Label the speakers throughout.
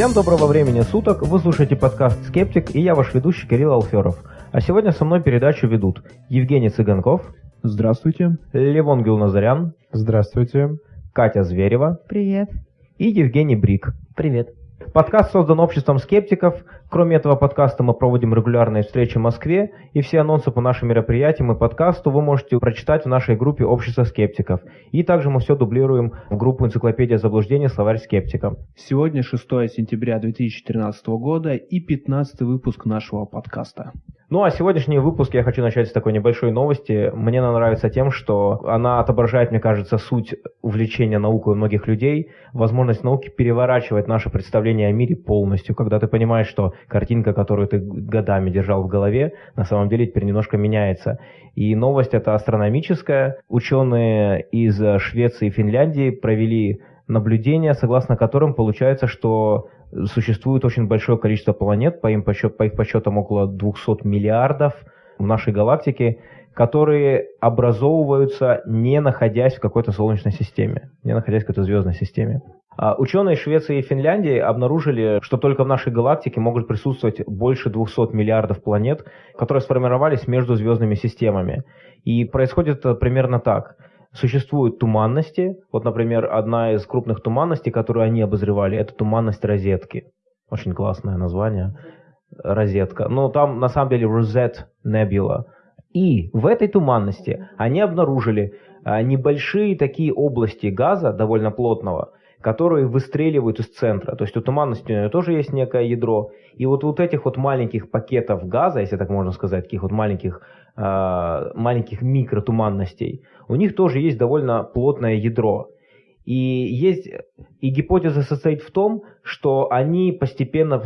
Speaker 1: Всем доброго времени суток, вы слушаете подкаст «Скептик» и я ваш ведущий Кирилл Алферов. А сегодня со мной передачу ведут Евгений Цыганков.
Speaker 2: Здравствуйте.
Speaker 1: Левон Гюлназарян.
Speaker 2: Здравствуйте.
Speaker 1: Катя Зверева.
Speaker 3: Привет.
Speaker 1: И Евгений Брик.
Speaker 3: Привет.
Speaker 1: Подкаст создан обществом скептиков. Кроме этого подкаста мы проводим регулярные встречи в Москве, и все анонсы по нашим мероприятиям и подкасту вы можете прочитать в нашей группе «Общество скептиков». И также мы все дублируем в группу «Энциклопедия заблуждений. Словарь скептика».
Speaker 2: Сегодня 6 сентября 2013 года и 15 выпуск нашего подкаста.
Speaker 1: Ну а сегодняшний выпуск я хочу начать с такой небольшой новости. Мне она нравится тем, что она отображает, мне кажется, суть увлечения наукой у многих людей, возможность науки переворачивать наше представление о мире полностью, когда ты понимаешь, что картинка, которую ты годами держал в голове, на самом деле теперь немножко меняется. И новость эта астрономическая. Ученые из Швеции и Финляндии провели наблюдения, согласно которым получается, что существует очень большое количество планет, по, им подсчет, по их подсчетам около 200 миллиардов в нашей галактике, которые образовываются не находясь в какой-то Солнечной системе, не находясь в какой-то звездной системе. А ученые Швеции и Финляндии обнаружили, что только в нашей галактике могут присутствовать больше 200 миллиардов планет, которые сформировались между звездными системами. И происходит это примерно так. Существуют туманности. Вот, например, одна из крупных туманностей, которую они обозревали, это туманность розетки. Очень классное название. Розетка. Но там на самом деле Rosette Nebula. И в этой туманности они обнаружили а, небольшие такие области газа, довольно плотного, которые выстреливают из центра. То есть у туманности тоже есть некое ядро. И вот, вот этих вот маленьких пакетов газа, если так можно сказать, таких вот маленьких, э, маленьких микротуманностей, у них тоже есть довольно плотное ядро. И, есть, и гипотеза состоит в том, что они постепенно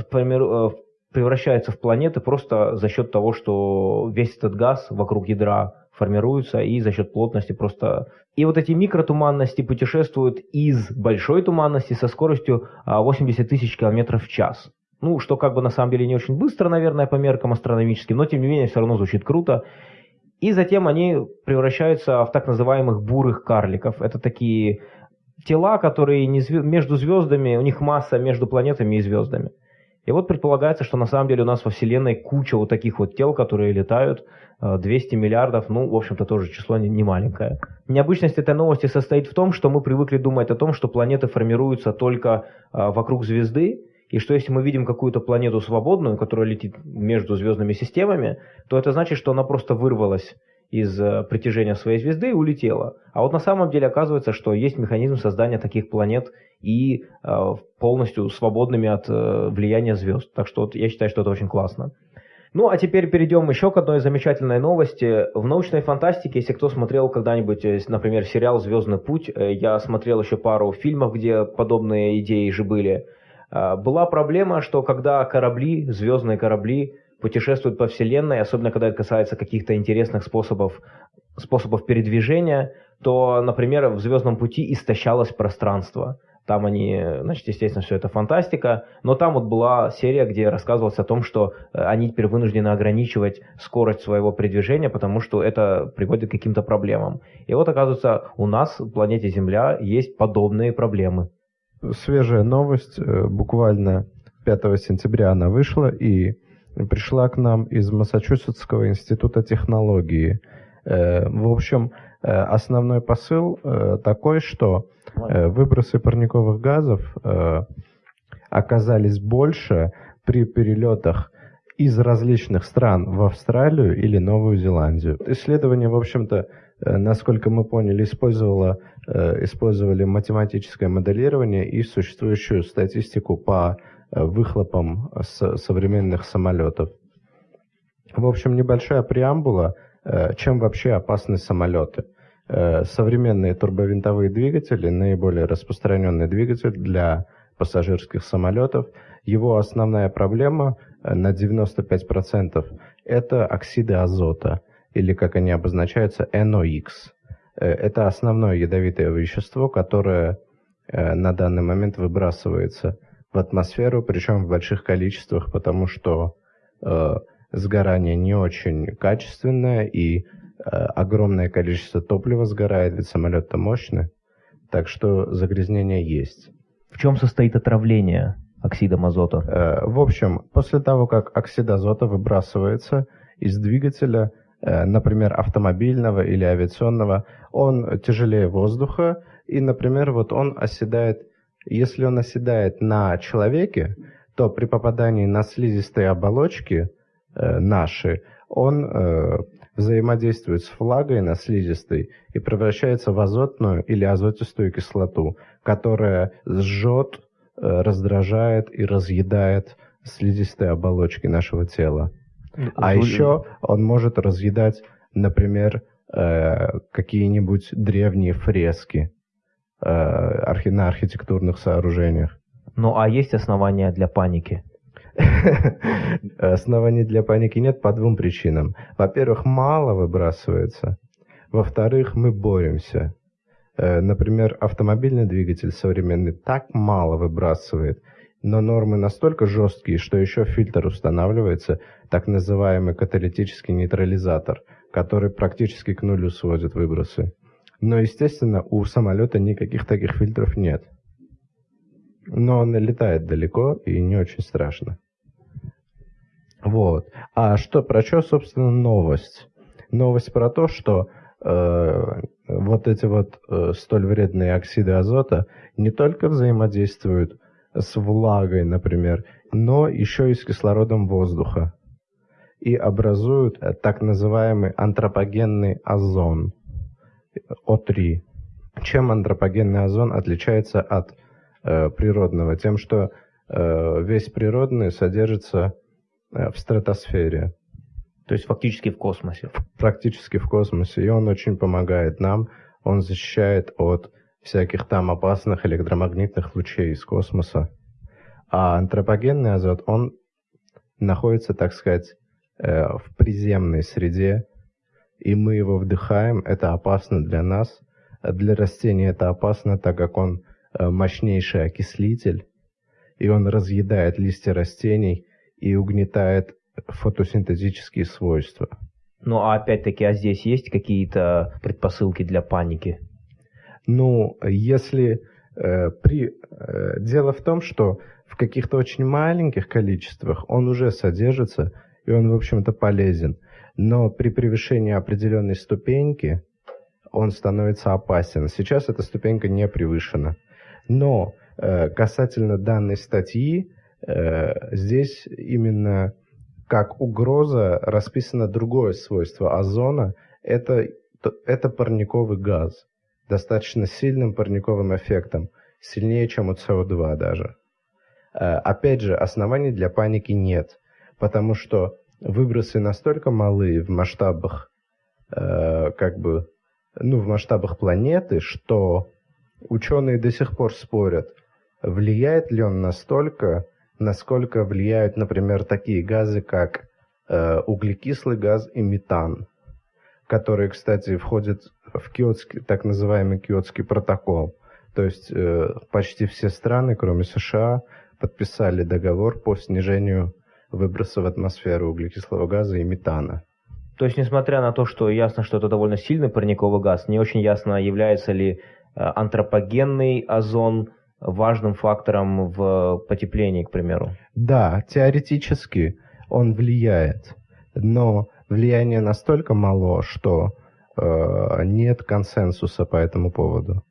Speaker 1: превращаются в планеты просто за счет того, что весь этот газ вокруг ядра формируются и за счет плотности просто... И вот эти микротуманности путешествуют из большой туманности со скоростью 80 а, тысяч километров в час. Ну, что как бы на самом деле не очень быстро, наверное, по меркам астрономическим, но тем не менее все равно звучит круто. И затем они превращаются в так называемых бурых карликов. Это такие тела, которые не звезд... между звездами, у них масса между планетами и звездами. И вот предполагается, что на самом деле у нас во Вселенной куча вот таких вот тел, которые летают, 200 э, миллиардов, ну, в общем-то, тоже число не, маленькое. Необычность этой новости состоит в том, что мы привыкли думать о том, что планеты формируются только э, вокруг звезды, и что если мы видим какую-то планету свободную, которая летит между звездными системами, то это значит, что она просто вырвалась из э, притяжения своей звезды и улетела. А вот на самом деле оказывается, что есть механизм создания таких планет и э, полностью свободными от э, влияния звезд. Так что вот я считаю, что это очень классно. Ну, а теперь перейдем еще к одной замечательной новости. В научной фантастике, если кто смотрел когда-нибудь, например, сериал «Звездный путь», я смотрел еще пару фильмов, где подобные идеи же были, была проблема, что когда корабли, звездные корабли, путешествуют по Вселенной, особенно когда это касается каких-то интересных способов, способов передвижения, то, например, в «Звездном пути» истощалось пространство. Там они, значит, естественно, все это фантастика, но там вот была серия, где рассказывалось о том, что э, они теперь вынуждены ограничивать скорость своего передвижения, потому что это приводит к каким-то проблемам. И вот, оказывается, у нас, в планете Земля, есть подобные проблемы.
Speaker 4: Свежая новость, э, буквально 5 сентября она вышла, и пришла к нам из Массачусетского института технологии. Э, в общем, э, основной посыл э, такой, что выбросы парниковых газов оказались больше при перелетах из различных стран в Австралию или Новую Зеландию. Исследование, в общем-то, насколько мы поняли, использовало, использовали математическое моделирование и существующую статистику по выхлопом с современных самолетов. В общем, небольшая преамбула, э, чем вообще опасны самолеты. Э, современные турбовинтовые двигатели, наиболее распространенный двигатель для пассажирских самолетов, его основная проблема э, на 95% это оксиды азота, или как они обозначаются, NOx. Это основное ядовитое вещество, которое на данный момент выбрасывается в атмосферу, причем в больших количествах, потому что э, сгорание не очень качественное и э, огромное количество топлива сгорает, ведь самолет-то мощный, так что загрязнение есть.
Speaker 1: В чем состоит отравление? оксидом азота?
Speaker 4: Э, в общем, после того, как оксид азота выбрасывается из двигателя, э, например, автомобильного или авиационного, он тяжелее воздуха, и, например, вот он оседает, если он оседает на человеке, то при попадании на слизистые оболочки э, наши, он э, взаимодействует с влагой на слизистой и превращается в азотную или азотистую кислоту, которая сжет, э, раздражает и разъедает слизистые оболочки нашего тела. А еще он может разъедать, например, э, какие-нибудь древние фрески э, на архитектурных сооружениях.
Speaker 1: Ну а есть основания для паники?
Speaker 4: Оснований для паники нет по двум причинам. Во-первых, мало выбрасывается. Во-вторых, мы боремся. Э, например, автомобильный двигатель современный так мало выбрасывает, но нормы настолько жесткие, что еще фильтр устанавливается, так называемый каталитический нейтрализатор, который практически к нулю сводит выбросы. Но, естественно, у самолета никаких таких фильтров нет. Но он летает далеко и не очень страшно. Вот. А что, про что, собственно, новость? Новость про то, что э, вот эти вот э, столь вредные оксиды азота не только взаимодействуют с влагой, например, но еще и с кислородом воздуха и образуют э, так называемый антропогенный озон О3. Чем антропогенный озон отличается от э, природного? Тем, что э, весь природный содержится Э, в стратосфере.
Speaker 1: То есть фактически в космосе.
Speaker 4: Практически в космосе. И он очень помогает нам. Он защищает от всяких там опасных электромагнитных лучей из космоса. А антропогенный азот, он находится, так сказать, э, в приземной среде, и мы его вдыхаем, это опасно для нас. Для растений это опасно, так как он э, мощнейший окислитель, и он разъедает листья растений, и угнетает фотосинтетические свойства.
Speaker 1: Ну, а опять-таки, а здесь есть какие-то предпосылки для паники?
Speaker 4: Ну, если э, при... Э, дело в том, что в каких-то очень маленьких количествах он уже содержится, и он, в общем-то, полезен. Но при превышении определенной ступеньки он становится опасен. Сейчас эта ступенька не превышена. Но э, касательно данной статьи, Э, здесь именно как угроза расписано другое свойство озона. Это, это парниковый газ. Достаточно сильным парниковым эффектом. Сильнее, чем у СО2 даже. Э, опять же, оснований для паники нет. Потому что выбросы настолько малые в масштабах, э, как бы, ну, в масштабах планеты, что ученые до сих пор спорят, влияет ли он настолько насколько влияют, например, такие газы, как э, углекислый газ и метан, которые, кстати, входят в киотский, так называемый киотский протокол. То есть э, почти все страны, кроме США, подписали договор по снижению выбросов в атмосферу углекислого газа и метана.
Speaker 1: То есть, несмотря на то, что ясно, что это довольно сильный парниковый газ, не очень ясно, является ли э, антропогенный озон важным фактором в потеплении, к примеру.
Speaker 4: Да, теоретически он влияет, но влияние настолько мало, что э, нет консенсуса по этому поводу.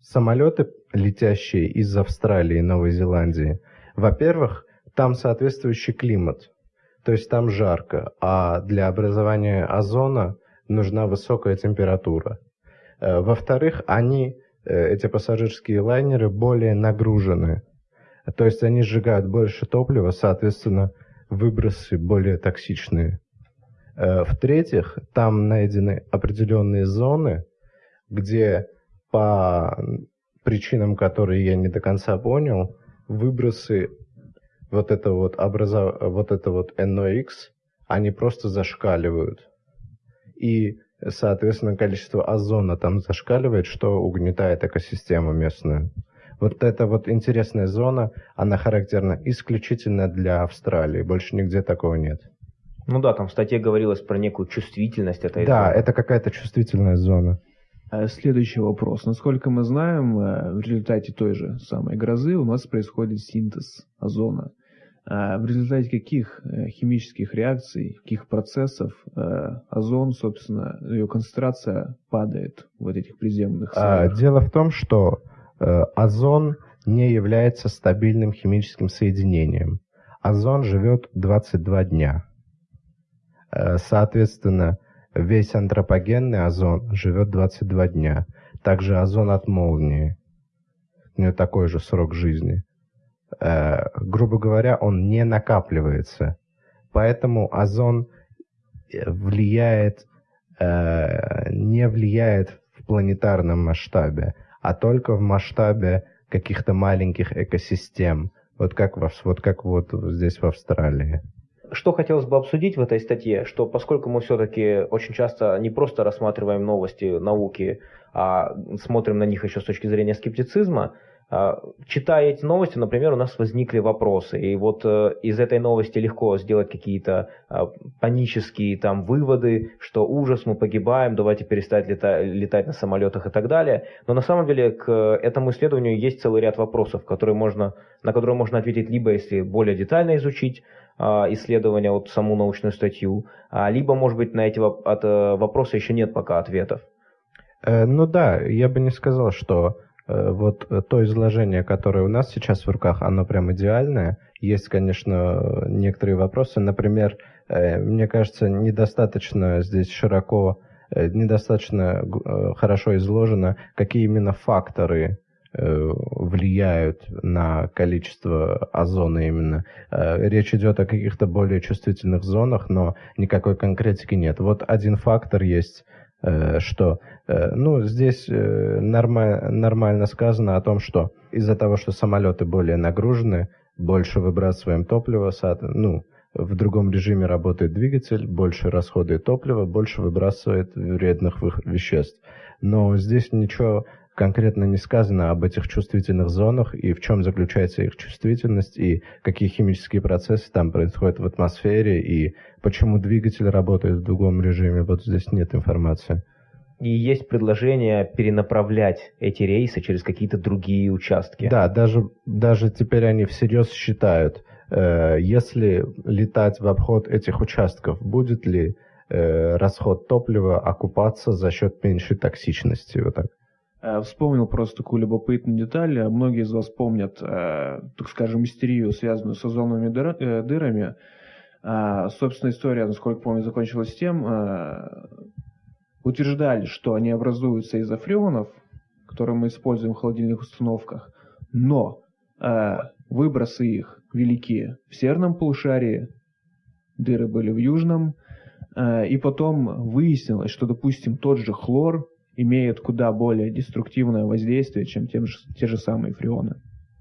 Speaker 4: Самолеты, летящие из Австралии и Новой Зеландии, во-первых, там соответствующий климат, то есть там жарко, а для образования озона нужна высокая температура. Э, во-вторых, они Э, эти пассажирские лайнеры более нагружены. То есть они сжигают больше топлива, соответственно, выбросы более токсичные. Э, в-третьих, там найдены определенные зоны, где по причинам, которые я не до конца понял, выбросы вот это вот, образов... вот это вот NOx, они просто зашкаливают. И соответственно, количество озона там зашкаливает, что угнетает экосистему местную. Вот эта вот интересная зона, она характерна исключительно для Австралии, больше нигде такого нет.
Speaker 1: Ну да, там в статье говорилось про некую чувствительность этой
Speaker 4: Да, зоны. это какая-то чувствительная зона.
Speaker 2: Э, следующий вопрос. Насколько мы знаем, э, в результате той же самой грозы у нас происходит синтез озона. А в результате каких э, химических реакций, каких процессов озон, собственно, ее концентрация падает в этих приземных
Speaker 4: а, слоях? Дело в том, что озон не является стабильным химическим соединением. Озон живет 22 дня. Соответственно, Весь антропогенный озон живет 22 дня. Также озон от молнии. У него такой же срок жизни. Э, грубо говоря, он не накапливается. Поэтому озон э, влияет, э, не влияет в планетарном масштабе, а только в масштабе каких-то маленьких экосистем. Вот как, вот как вот здесь в Австралии
Speaker 1: что хотелось бы обсудить в этой статье, что поскольку мы все-таки очень часто не просто рассматриваем новости науки, а смотрим на них еще с точки зрения скептицизма, читая эти новости, например, у нас возникли вопросы, и вот э, из этой новости легко сделать какие-то а, панические там выводы, что ужас, мы погибаем, давайте перестать летать, летать на самолетах и так далее. Но на самом деле к этому исследованию есть целый ряд вопросов, которые можно, на которые можно ответить либо если более детально изучить а, исследования, вот саму научную статью, либо, может быть, на эти э, вопросы еще нет пока ответов.
Speaker 4: Э, ну да, я бы не сказал, что Э, вот э, то изложение, которое у нас сейчас в руках, оно прям идеальное. Есть, конечно, некоторые вопросы. Например, э, мне кажется, недостаточно здесь широко, недостаточно хорошо изложено, какие именно факторы влияют на количество озона именно. Речь идет о каких-то более чувствительных зонах, но никакой конкретики нет. Вот один фактор есть, что Э, ну, здесь э, нормально, нормально сказано о том, что из-за того, что самолеты более нагружены, больше выбрасываем топлива, ну, в другом режиме работает двигатель, больше расходует топлива, больше выбрасывает вредных веществ. Но здесь ничего конкретно не сказано об этих чувствительных зонах и в чем заключается их чувствительность и какие химические процессы там происходят в атмосфере и почему двигатель работает в другом режиме. Вот здесь нет информации
Speaker 1: и есть предложение перенаправлять эти рейсы через какие-то другие участки.
Speaker 4: Да, даже, даже теперь они всерьез считают, э, если летать в обход этих участков, будет ли э, расход топлива окупаться за счет меньшей токсичности. Вот так.
Speaker 2: Э, вспомнил просто такую любопытную деталь. Многие из вас помнят, э, так скажем, мистерию, связанную с озоновыми э, дырами. Собственно, история, насколько помню, закончилась тем, утверждали, что они образуются из фреонов, которые мы используем в холодильных установках, но э, выбросы их велики в северном полушарии, дыры были в южном, э, и потом выяснилось, что, допустим, тот же хлор имеет куда более деструктивное воздействие, чем тем же, те же самые фреоны.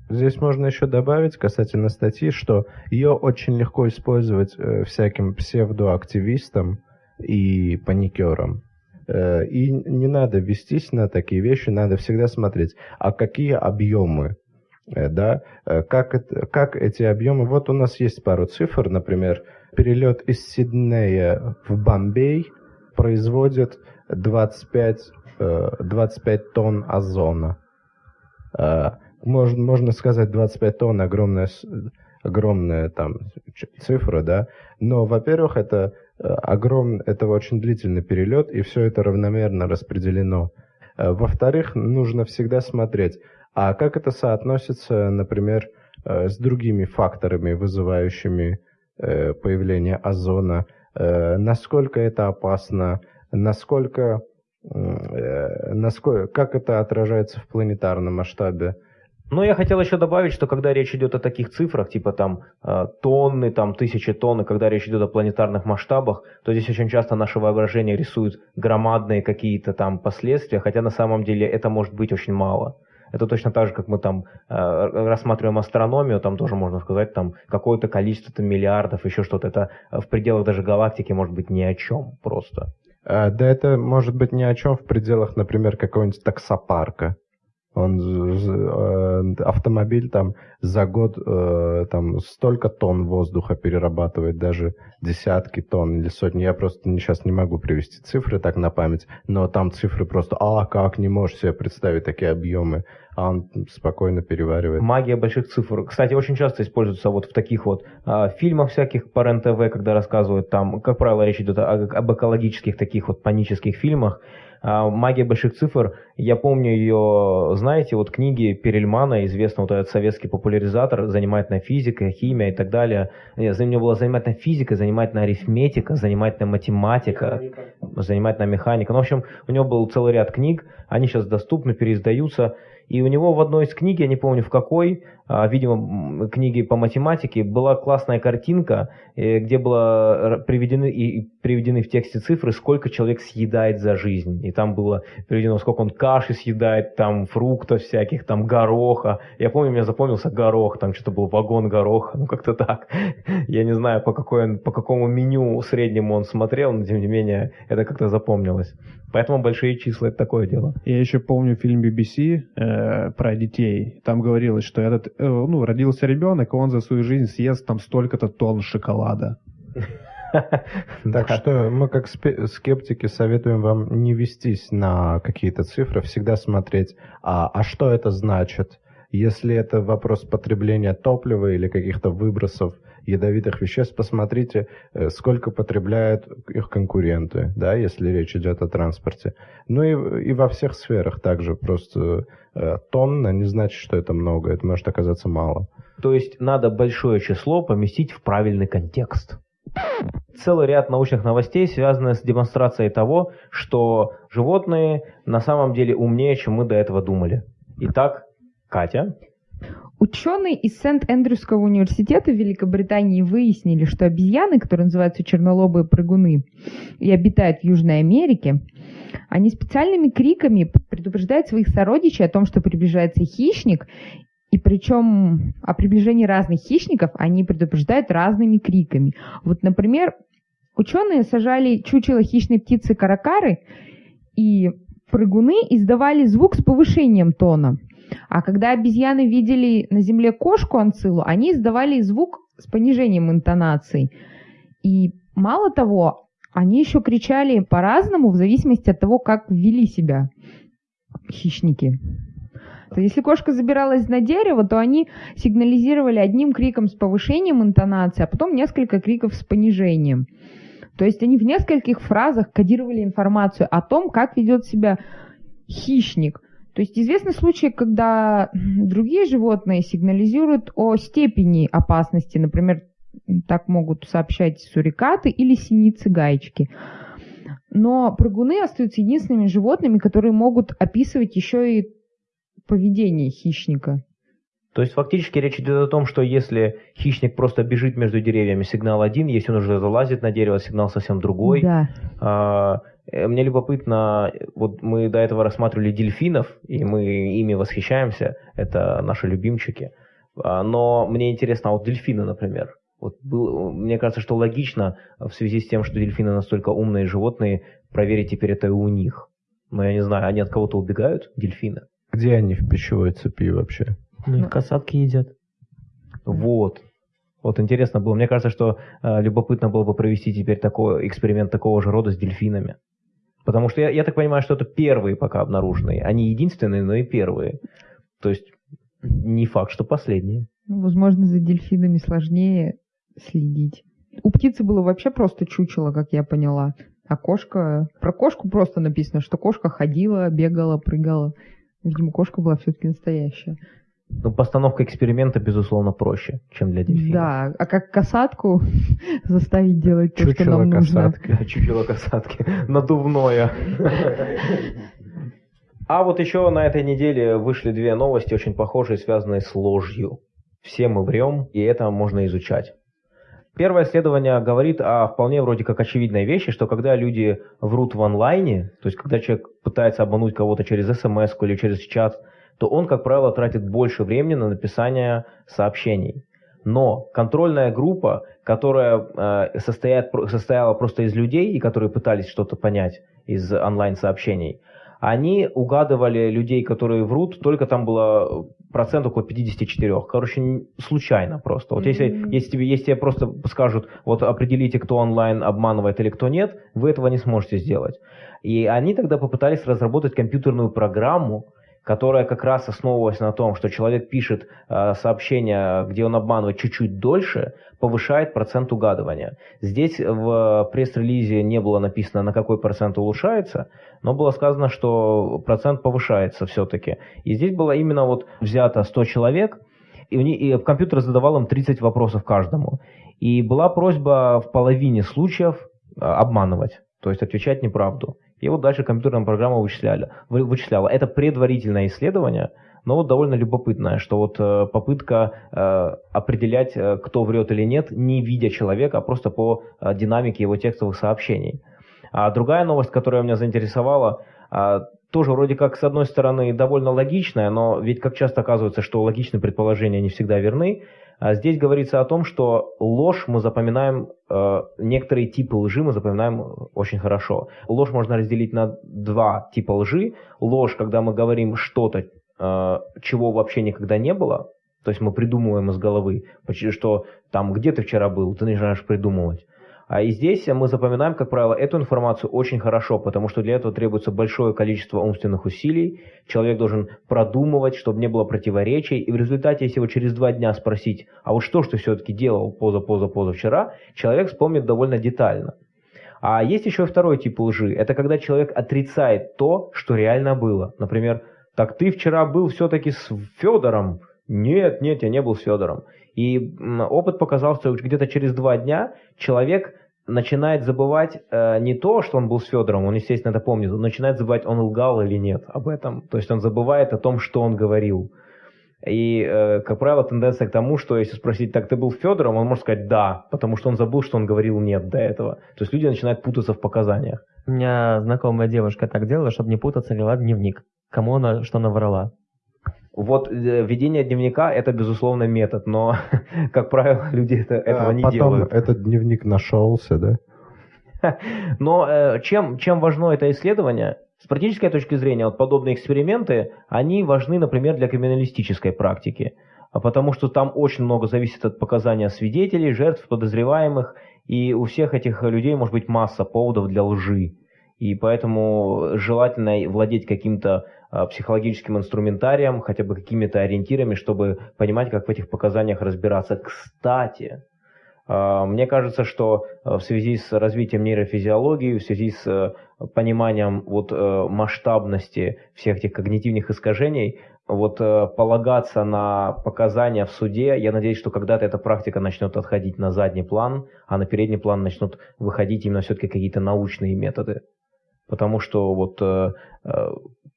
Speaker 4: Здесь можно еще добавить касательно статьи, что ее очень легко использовать э, всяким псевдоактивистам и паникерам. Э, и не надо вестись на такие вещи, надо всегда смотреть, а какие объемы, э, да, э, как, это, как эти объемы, вот у нас есть пару цифр, например, перелет из Сиднея в Бомбей производит 25, 25 тонн озона. Можно, можно сказать, 25 тонн огромная, огромная там цифра, да, но, во-первых, это Э, огромный, это очень длительный перелет, и все это равномерно распределено. Э, во-вторых, нужно всегда смотреть, а как это соотносится, например, э, с другими факторами, вызывающими появление озона, насколько это опасно, насколько, насколько, как это отражается в планетарном масштабе.
Speaker 1: Но я хотел еще добавить, что когда речь идет о таких цифрах, типа там э, тонны, там тысячи тонн, и когда речь идет о планетарных масштабах, то здесь очень часто наше воображение рисует громадные какие-то там последствия, хотя на самом деле это может быть очень мало. Это точно так же, как мы там э, рассматриваем астрономию, там тоже можно сказать, там какое-то количество там, миллиардов, еще что-то. Это в пределах даже галактики может быть ни о чем просто.
Speaker 4: А, да это может быть ни о чем в пределах, например, какого-нибудь таксопарка. Он, э, автомобиль там за год э, там столько тонн воздуха перерабатывает, даже десятки тонн или сотни. Я просто сейчас не могу привести цифры так на память, но там цифры просто, а как, не можешь себе представить такие объемы, а он спокойно переваривает.
Speaker 1: Магия больших цифр. Кстати, очень часто используется вот в таких вот а, фильмах всяких по РЕН-ТВ, когда рассказывают там, как правило, речь идет об экологических таких вот панических фильмах, «Магия больших цифр», я помню ее, знаете, вот книги Перельмана, известный вот этот советский популяризатор, занимательная физика, химия и так далее. Нет, за него была занимательная физика, занимательная арифметика, занимательная математика, механика. занимательная механика. Ну, в общем, у него был целый ряд книг, они сейчас доступны, переиздаются. И у него в одной из книг, я не помню в какой, а, видимо, книги по математике, была классная картинка, э, где было приведены, и приведены в тексте цифры, сколько человек съедает за жизнь. И там было приведено, сколько он каши съедает, там фруктов всяких, там гороха. Я помню, мне запомнился горох, там что-то был вагон гороха, ну как-то так. Я не знаю, по, какой он, по какому меню среднему он смотрел, но тем не менее это как-то запомнилось. Поэтому большие числа это такое дело.
Speaker 2: Я еще помню фильм BBC э, про детей. Там говорилось, что этот, э, ну, родился ребенок, и он за свою жизнь съест там столько-то тонн шоколада.
Speaker 4: Так что мы как скептики советуем вам не вестись на какие-то цифры, всегда смотреть, а, а что это значит. Если это вопрос потребления топлива или каких-то выбросов ядовитых веществ, посмотрите, э, сколько потребляют их конкуренты, да, если речь идет о транспорте. Ну и, и во всех сферах также просто э, тонна не значит, что это много, это может оказаться мало.
Speaker 1: То есть надо большое число поместить в правильный контекст. Целый ряд научных новостей связаны с демонстрацией того, что животные на самом деле умнее, чем мы до этого думали. Итак, Катя.
Speaker 3: Ученые из Сент-Эндрюского университета в Великобритании выяснили, что обезьяны, которые называются чернолобые прыгуны и обитают в Южной Америке, они специальными криками предупреждают своих сородичей о том, что приближается хищник, и причем о приближении разных хищников они предупреждают разными криками. Вот, например, ученые сажали чучело хищной птицы каракары, и прыгуны издавали звук с повышением тона – а когда обезьяны видели на земле кошку анцилу, они издавали звук с понижением интонаций. И мало того, они еще кричали по-разному в зависимости от того, как вели себя хищники. Если кошка забиралась на дерево, то они сигнализировали одним криком с повышением интонации, а потом несколько криков с понижением. То есть они в нескольких фразах кодировали информацию о том, как ведет себя хищник. То есть известны случаи, когда другие животные сигнализируют о степени опасности, например, так могут сообщать сурикаты или синицы-гаечки. Но прыгуны остаются единственными животными, которые могут описывать еще и поведение хищника.
Speaker 1: То есть фактически речь идет о том, что если хищник просто бежит между деревьями, сигнал один, если он уже залазит на дерево, сигнал совсем другой.
Speaker 3: Да.
Speaker 1: А, Э, мне любопытно, вот мы до этого рассматривали дельфинов, и мы ими восхищаемся, это наши любимчики. А, но мне интересно, а вот дельфины, например, вот был, мне кажется, что логично в связи с тем, что дельфины настолько умные животные, проверить теперь это и у них. Но я не знаю, они от кого-то убегают, дельфины?
Speaker 4: Где они в пищевой цепи вообще?
Speaker 1: Ну, их касатки едят. Вот. Вот интересно было. Мне кажется, что э, любопытно было бы провести теперь такой эксперимент такого же рода с дельфинами. Потому что я, я так понимаю, что это первые пока обнаруженные. Они единственные, но и первые. То есть не факт, что последние.
Speaker 3: Ну, возможно, за дельфинами сложнее следить. У птицы было вообще просто чучело, как я поняла. А кошка... Про кошку просто написано, что кошка ходила, бегала, прыгала. Видимо, кошка была все-таки настоящая.
Speaker 1: Ну, постановка эксперимента, безусловно, проще, чем для дельфина.
Speaker 3: Да, а как касатку заставить делать то, Чучело что нам
Speaker 1: касатки. нужно. Чучело касатки. Надувное. А вот еще на этой неделе вышли две новости, очень похожие, связанные с ложью. Все мы врем, и это можно изучать. Первое исследование говорит о вполне вроде как очевидной вещи, что когда люди врут в онлайне, то есть когда человек пытается обмануть кого-то через смс или через чат, то он, как правило, тратит больше времени на написание сообщений. Но контрольная группа, которая э, состоят, состояла просто из людей, и которые пытались что-то понять из онлайн-сообщений, они угадывали людей, которые врут, только там было процент около 54. Короче, случайно просто. Вот если,
Speaker 3: Мгм.
Speaker 1: если, тебе, если тебе просто скажут, вот определите, кто онлайн обманывает или кто нет, вы этого не сможете сделать. И они тогда попытались разработать компьютерную программу, которая как раз основывалась на том, что человек пишет э, сообщение, где он обманывает чуть-чуть дольше, повышает процент угадывания. Здесь в пресс-релизе не было написано, на какой процент улучшается, но было сказано, что процент повышается все-таки. И здесь было именно вот взято 100 человек, и, у них, и компьютер задавал им 30 вопросов каждому. И была просьба в половине случаев э, обманывать, то есть отвечать неправду. И вот дальше компьютерная программа вычисляли, вы- вычисляла. Это предварительное исследование, но вот довольно любопытное, что вот э, попытка э, определять, э, кто врет или нет, не видя человека, а просто по э, динамике его текстовых сообщений. А другая новость, которая меня заинтересовала, а, тоже вроде как с одной стороны довольно логичная, но ведь как часто оказывается, что логичные предположения не всегда верны. А Здесь говорится о том, что ложь мы запоминаем, э, некоторые типы лжи мы запоминаем очень хорошо. Ложь можно разделить на два типа лжи. Ложь, когда мы говорим что-то, э, чего вообще никогда не было, то есть мы придумываем из головы, что там где ты вчера был, ты начинаешь придумывать. А и здесь мы запоминаем, как правило, эту информацию очень хорошо, потому что для этого требуется большое количество умственных усилий. Человек должен продумывать, чтобы не было противоречий. И в результате, если его через два дня спросить, а вот что ж ты все-таки делал поза-поза-поза вчера, человек вспомнит довольно детально. А есть еще и второй тип лжи. Это когда человек отрицает то, что реально было. Например, так ты вчера был все-таки с Федором. Нет, нет, я не был с Федором. И опыт показал, что где-то через два дня человек начинает забывать э, не то, что он был с Федором, он, естественно, это помнит, он начинает забывать, он лгал или нет об этом. То есть он забывает о том, что он говорил. И, э, как правило, тенденция к тому, что если спросить, так ты был с Федором, он может сказать да, потому что он забыл, что он говорил нет до этого. То есть люди начинают путаться в показаниях.
Speaker 5: У меня знакомая девушка так делала, чтобы не путаться, вела дневник. Кому она что наврала.
Speaker 1: Вот э, ведение дневника это безусловно метод, но, как правило, люди это, этого
Speaker 4: А
Speaker 1: не
Speaker 4: потом
Speaker 1: делают.
Speaker 4: этот дневник нашелся, да?
Speaker 1: Но э, чем, чем важно это исследование? С практической точки зрения, вот подобные эксперименты, они важны, например, для криминалистической практики, А потому что там очень много зависит от показания свидетелей, жертв, подозреваемых, и у всех этих людей может быть масса поводов для лжи. И поэтому желательно владеть каким-то психологическим инструментарием, хотя бы какими-то ориентирами, чтобы понимать, как в этих показаниях разбираться. Кстати, а, мне кажется, что а, в связи с развитием нейрофизиологии, в связи с э, пониманием вот э, масштабности всех этих когнитивных искажений, вот э, полагаться на показания в суде, я надеюсь, что когда-то эта практика начнет отходить на задний план, а на передний план начнут выходить именно все-таки какие-то научные методы. Потому что вот э, э,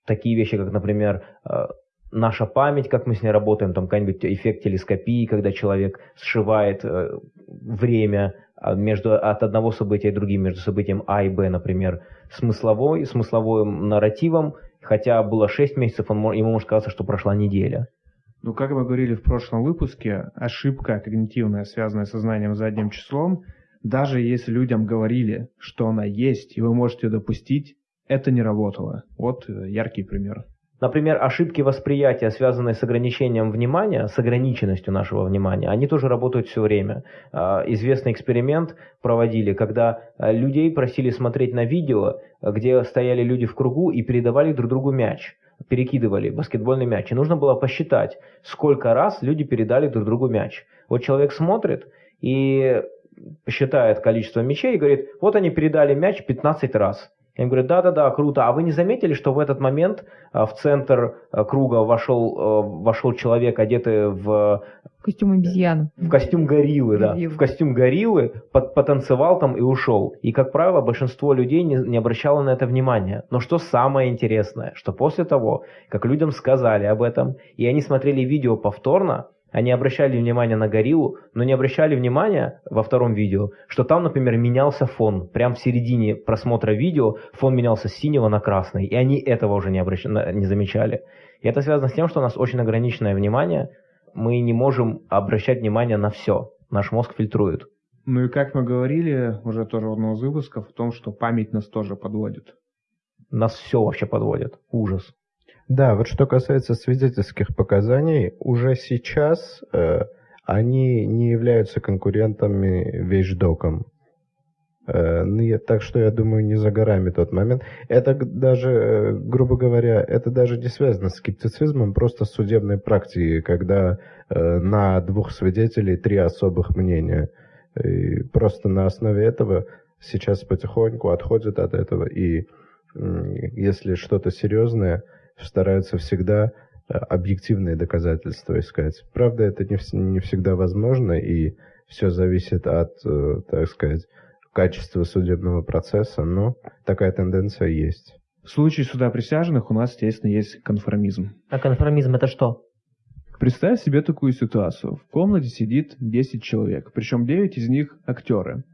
Speaker 1: такие вещи, как, например, э, наша память, как мы с ней работаем, там какой-нибудь эффект телескопии, когда человек сшивает э, время а, между, от одного события и другим, между событием А и Б, например, смысловой, смысловым нарративом, хотя было 6 месяцев, он, ему может казаться, что прошла неделя.
Speaker 2: Ну, как мы говорили в прошлом выпуске, ошибка когнитивная, связанная со знанием задним числом, даже если людям говорили, что она есть, и вы можете ее допустить, это не работало. Вот э, яркий пример.
Speaker 1: Например, ошибки восприятия, связанные с ограничением внимания, с ограниченностью нашего внимания, они тоже работают все время. А, Известный эксперимент проводили, когда а, людей просили смотреть на видео, где стояли люди в кругу и передавали друг другу мяч, перекидывали баскетбольный мяч. И нужно было посчитать, сколько раз люди передали друг другу мяч. Вот человек смотрит и считает количество мячей и говорит, вот они передали мяч 15 раз. Я им говорю, да-да-да, круто. А вы не заметили, что в этот момент а, в центр а, круга вошел, а, вошел человек, одетый в,
Speaker 3: Костюм обезьяны.
Speaker 1: в костюм гориллы, да,
Speaker 3: Гориллы.
Speaker 1: в костюм гориллы, под- потанцевал там и ушел. И, как правило, большинство людей не, не обращало на это внимания. Но что самое интересное, что после того, как людям сказали об этом, и они смотрели видео повторно, они обращали внимание на гориллу, но не обращали внимания во втором видео, что там, например, менялся фон. Прямо в середине просмотра видео фон менялся с синего на красный, и они этого уже не, обращ... не замечали. И это связано с тем, что у нас очень ограниченное внимание, мы не можем обращать внимание на все. Наш мозг фильтрует.
Speaker 2: Ну и как мы говорили уже тоже в одном из выпусков, о том, что память нас тоже подводит.
Speaker 1: Нас все вообще подводит. Ужас.
Speaker 4: Да, вот что касается свидетельских показаний, уже сейчас э, они не являются конкурентами вещдоком. Э, ну, так что я думаю, не за горами тот момент. Это даже, э, грубо говоря, это даже не связано с скептицизмом, просто с судебной практикой, когда э, на двух свидетелей три особых мнения. И просто на основе этого сейчас потихоньку отходят от этого, и если что-то серьезное, стараются всегда э, объективные доказательства искать. Правда, это не, не всегда возможно, и все зависит от, э, так сказать, качества судебного процесса, но такая тенденция есть.
Speaker 2: В случае суда присяжных у нас, естественно, есть конформизм.
Speaker 5: А конформизм это что?
Speaker 2: Представь себе такую ситуацию. В комнате сидит 10 человек, причем 9 из них актеры.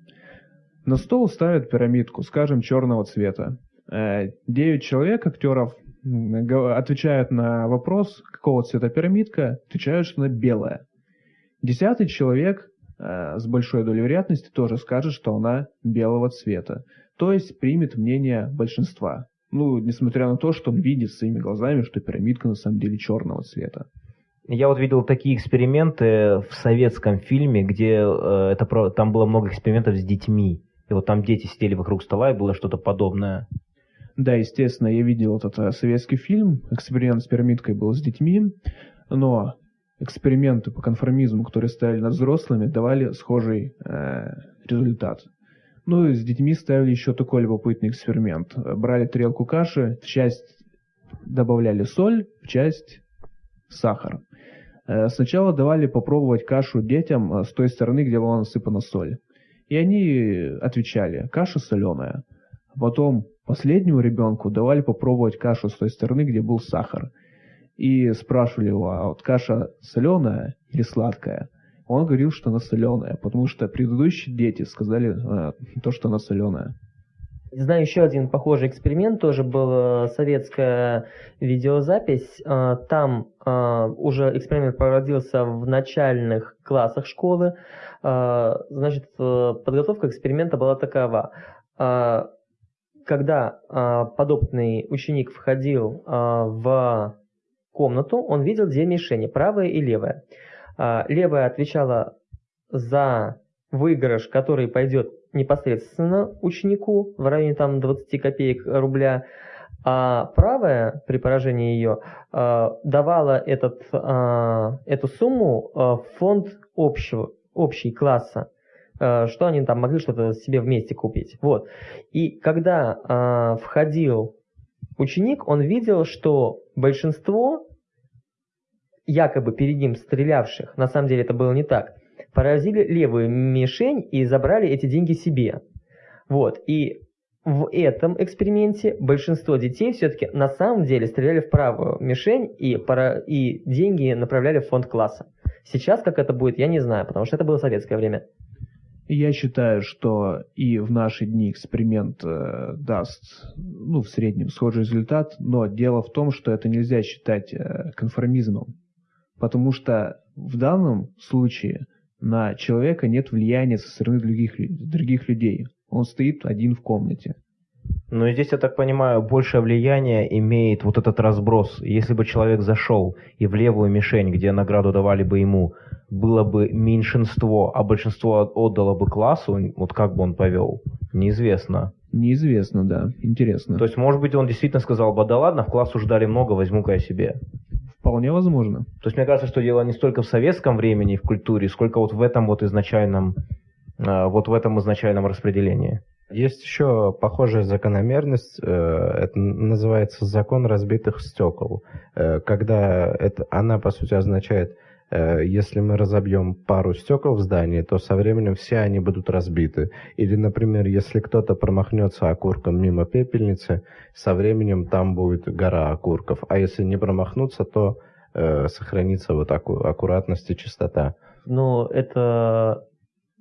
Speaker 2: На стол ставят пирамидку, скажем, черного цвета. 9 э, человек, актеров, отвечают на вопрос, какого цвета пирамидка, отвечают, что она белая. Десятый человек э, с большой долей вероятности тоже скажет, что она белого цвета. То есть примет мнение большинства. Ну, несмотря на то, что он видит своими глазами, что пирамидка на самом деле черного цвета.
Speaker 1: Я вот видел такие эксперименты в советском фильме, где э, это, там было много экспериментов с детьми. И вот там дети сидели вокруг стола, и было что-то подобное.
Speaker 2: Да, естественно, я видел этот э, советский фильм, эксперимент с пирамидкой был с детьми, но эксперименты по конформизму, которые ставили над взрослыми, давали схожий э, результат. Ну и с детьми ставили еще такой любопытный эксперимент. Брали тарелку каши, в часть добавляли соль, в часть сахар. Э, сначала давали попробовать кашу детям э, с той стороны, где была насыпана соль. И они отвечали, каша соленая. Потом Последнему ребенку давали попробовать кашу с той стороны, где был сахар. И спрашивали его, а вот каша соленая или сладкая? Он говорил, что она соленая, потому что предыдущие дети сказали а, то, что она соленая.
Speaker 5: Знаю еще один похожий эксперимент, тоже была советская видеозапись. А, там а, уже эксперимент проводился в начальных классах школы. Значит, э, подготовка эксперимента была такова когда э, подопытный ученик входил э, в комнату, он видел две мишени, правая и левая. Э, левая отвечала за выигрыш, который пойдет непосредственно ученику в районе там 20 копеек рубля, а правая при поражении ее э, давала этот, э, эту сумму в фонд общего, общий класса. Э, что они там могли что-то себе вместе купить. Вот. И когда э, входил ученик, он видел, что большинство якобы перед ним стрелявших, на самом деле это было не так, поразили левую мишень и забрали эти деньги себе. Вот. И в этом эксперименте большинство детей все-таки на самом деле стреляли в правую мишень и, пара... и деньги направляли в фонд класса. Сейчас как это будет, я не знаю, потому что это было советское время.
Speaker 2: Я считаю, что и в наши дни эксперимент э, даст, ну, в среднем схожий результат, но дело в том, что это нельзя считать э, конформизмом, потому что в данном случае на человека нет влияния со стороны других, других людей. Он стоит один в комнате.
Speaker 1: Но здесь, я так понимаю, большее влияние имеет вот этот разброс. Если бы человек зашел и в левую мишень, где награду давали бы ему, было бы меньшинство, а большинство отдало бы классу, вот как бы он повел, неизвестно.
Speaker 2: Неизвестно, да. Интересно.
Speaker 1: То есть, может быть, он действительно сказал бы, да ладно, в класс уже дали много, возьму-ка я себе.
Speaker 2: Вполне возможно.
Speaker 1: То есть, мне кажется, что дело не столько в советском времени, в культуре, сколько вот в этом вот изначальном, а, вот в этом изначальном распределении.
Speaker 4: Есть еще похожая закономерность, э, это называется закон разбитых стекол, э, когда это, она, по сути, означает, э, если мы разобьем пару стекол в здании, то со временем все они будут разбиты. Или, например, если кто-то промахнется окурком мимо пепельницы, со временем там будет гора окурков. А если не промахнуться, то сохранится вот аку- аккуратность и чистота.
Speaker 5: Но это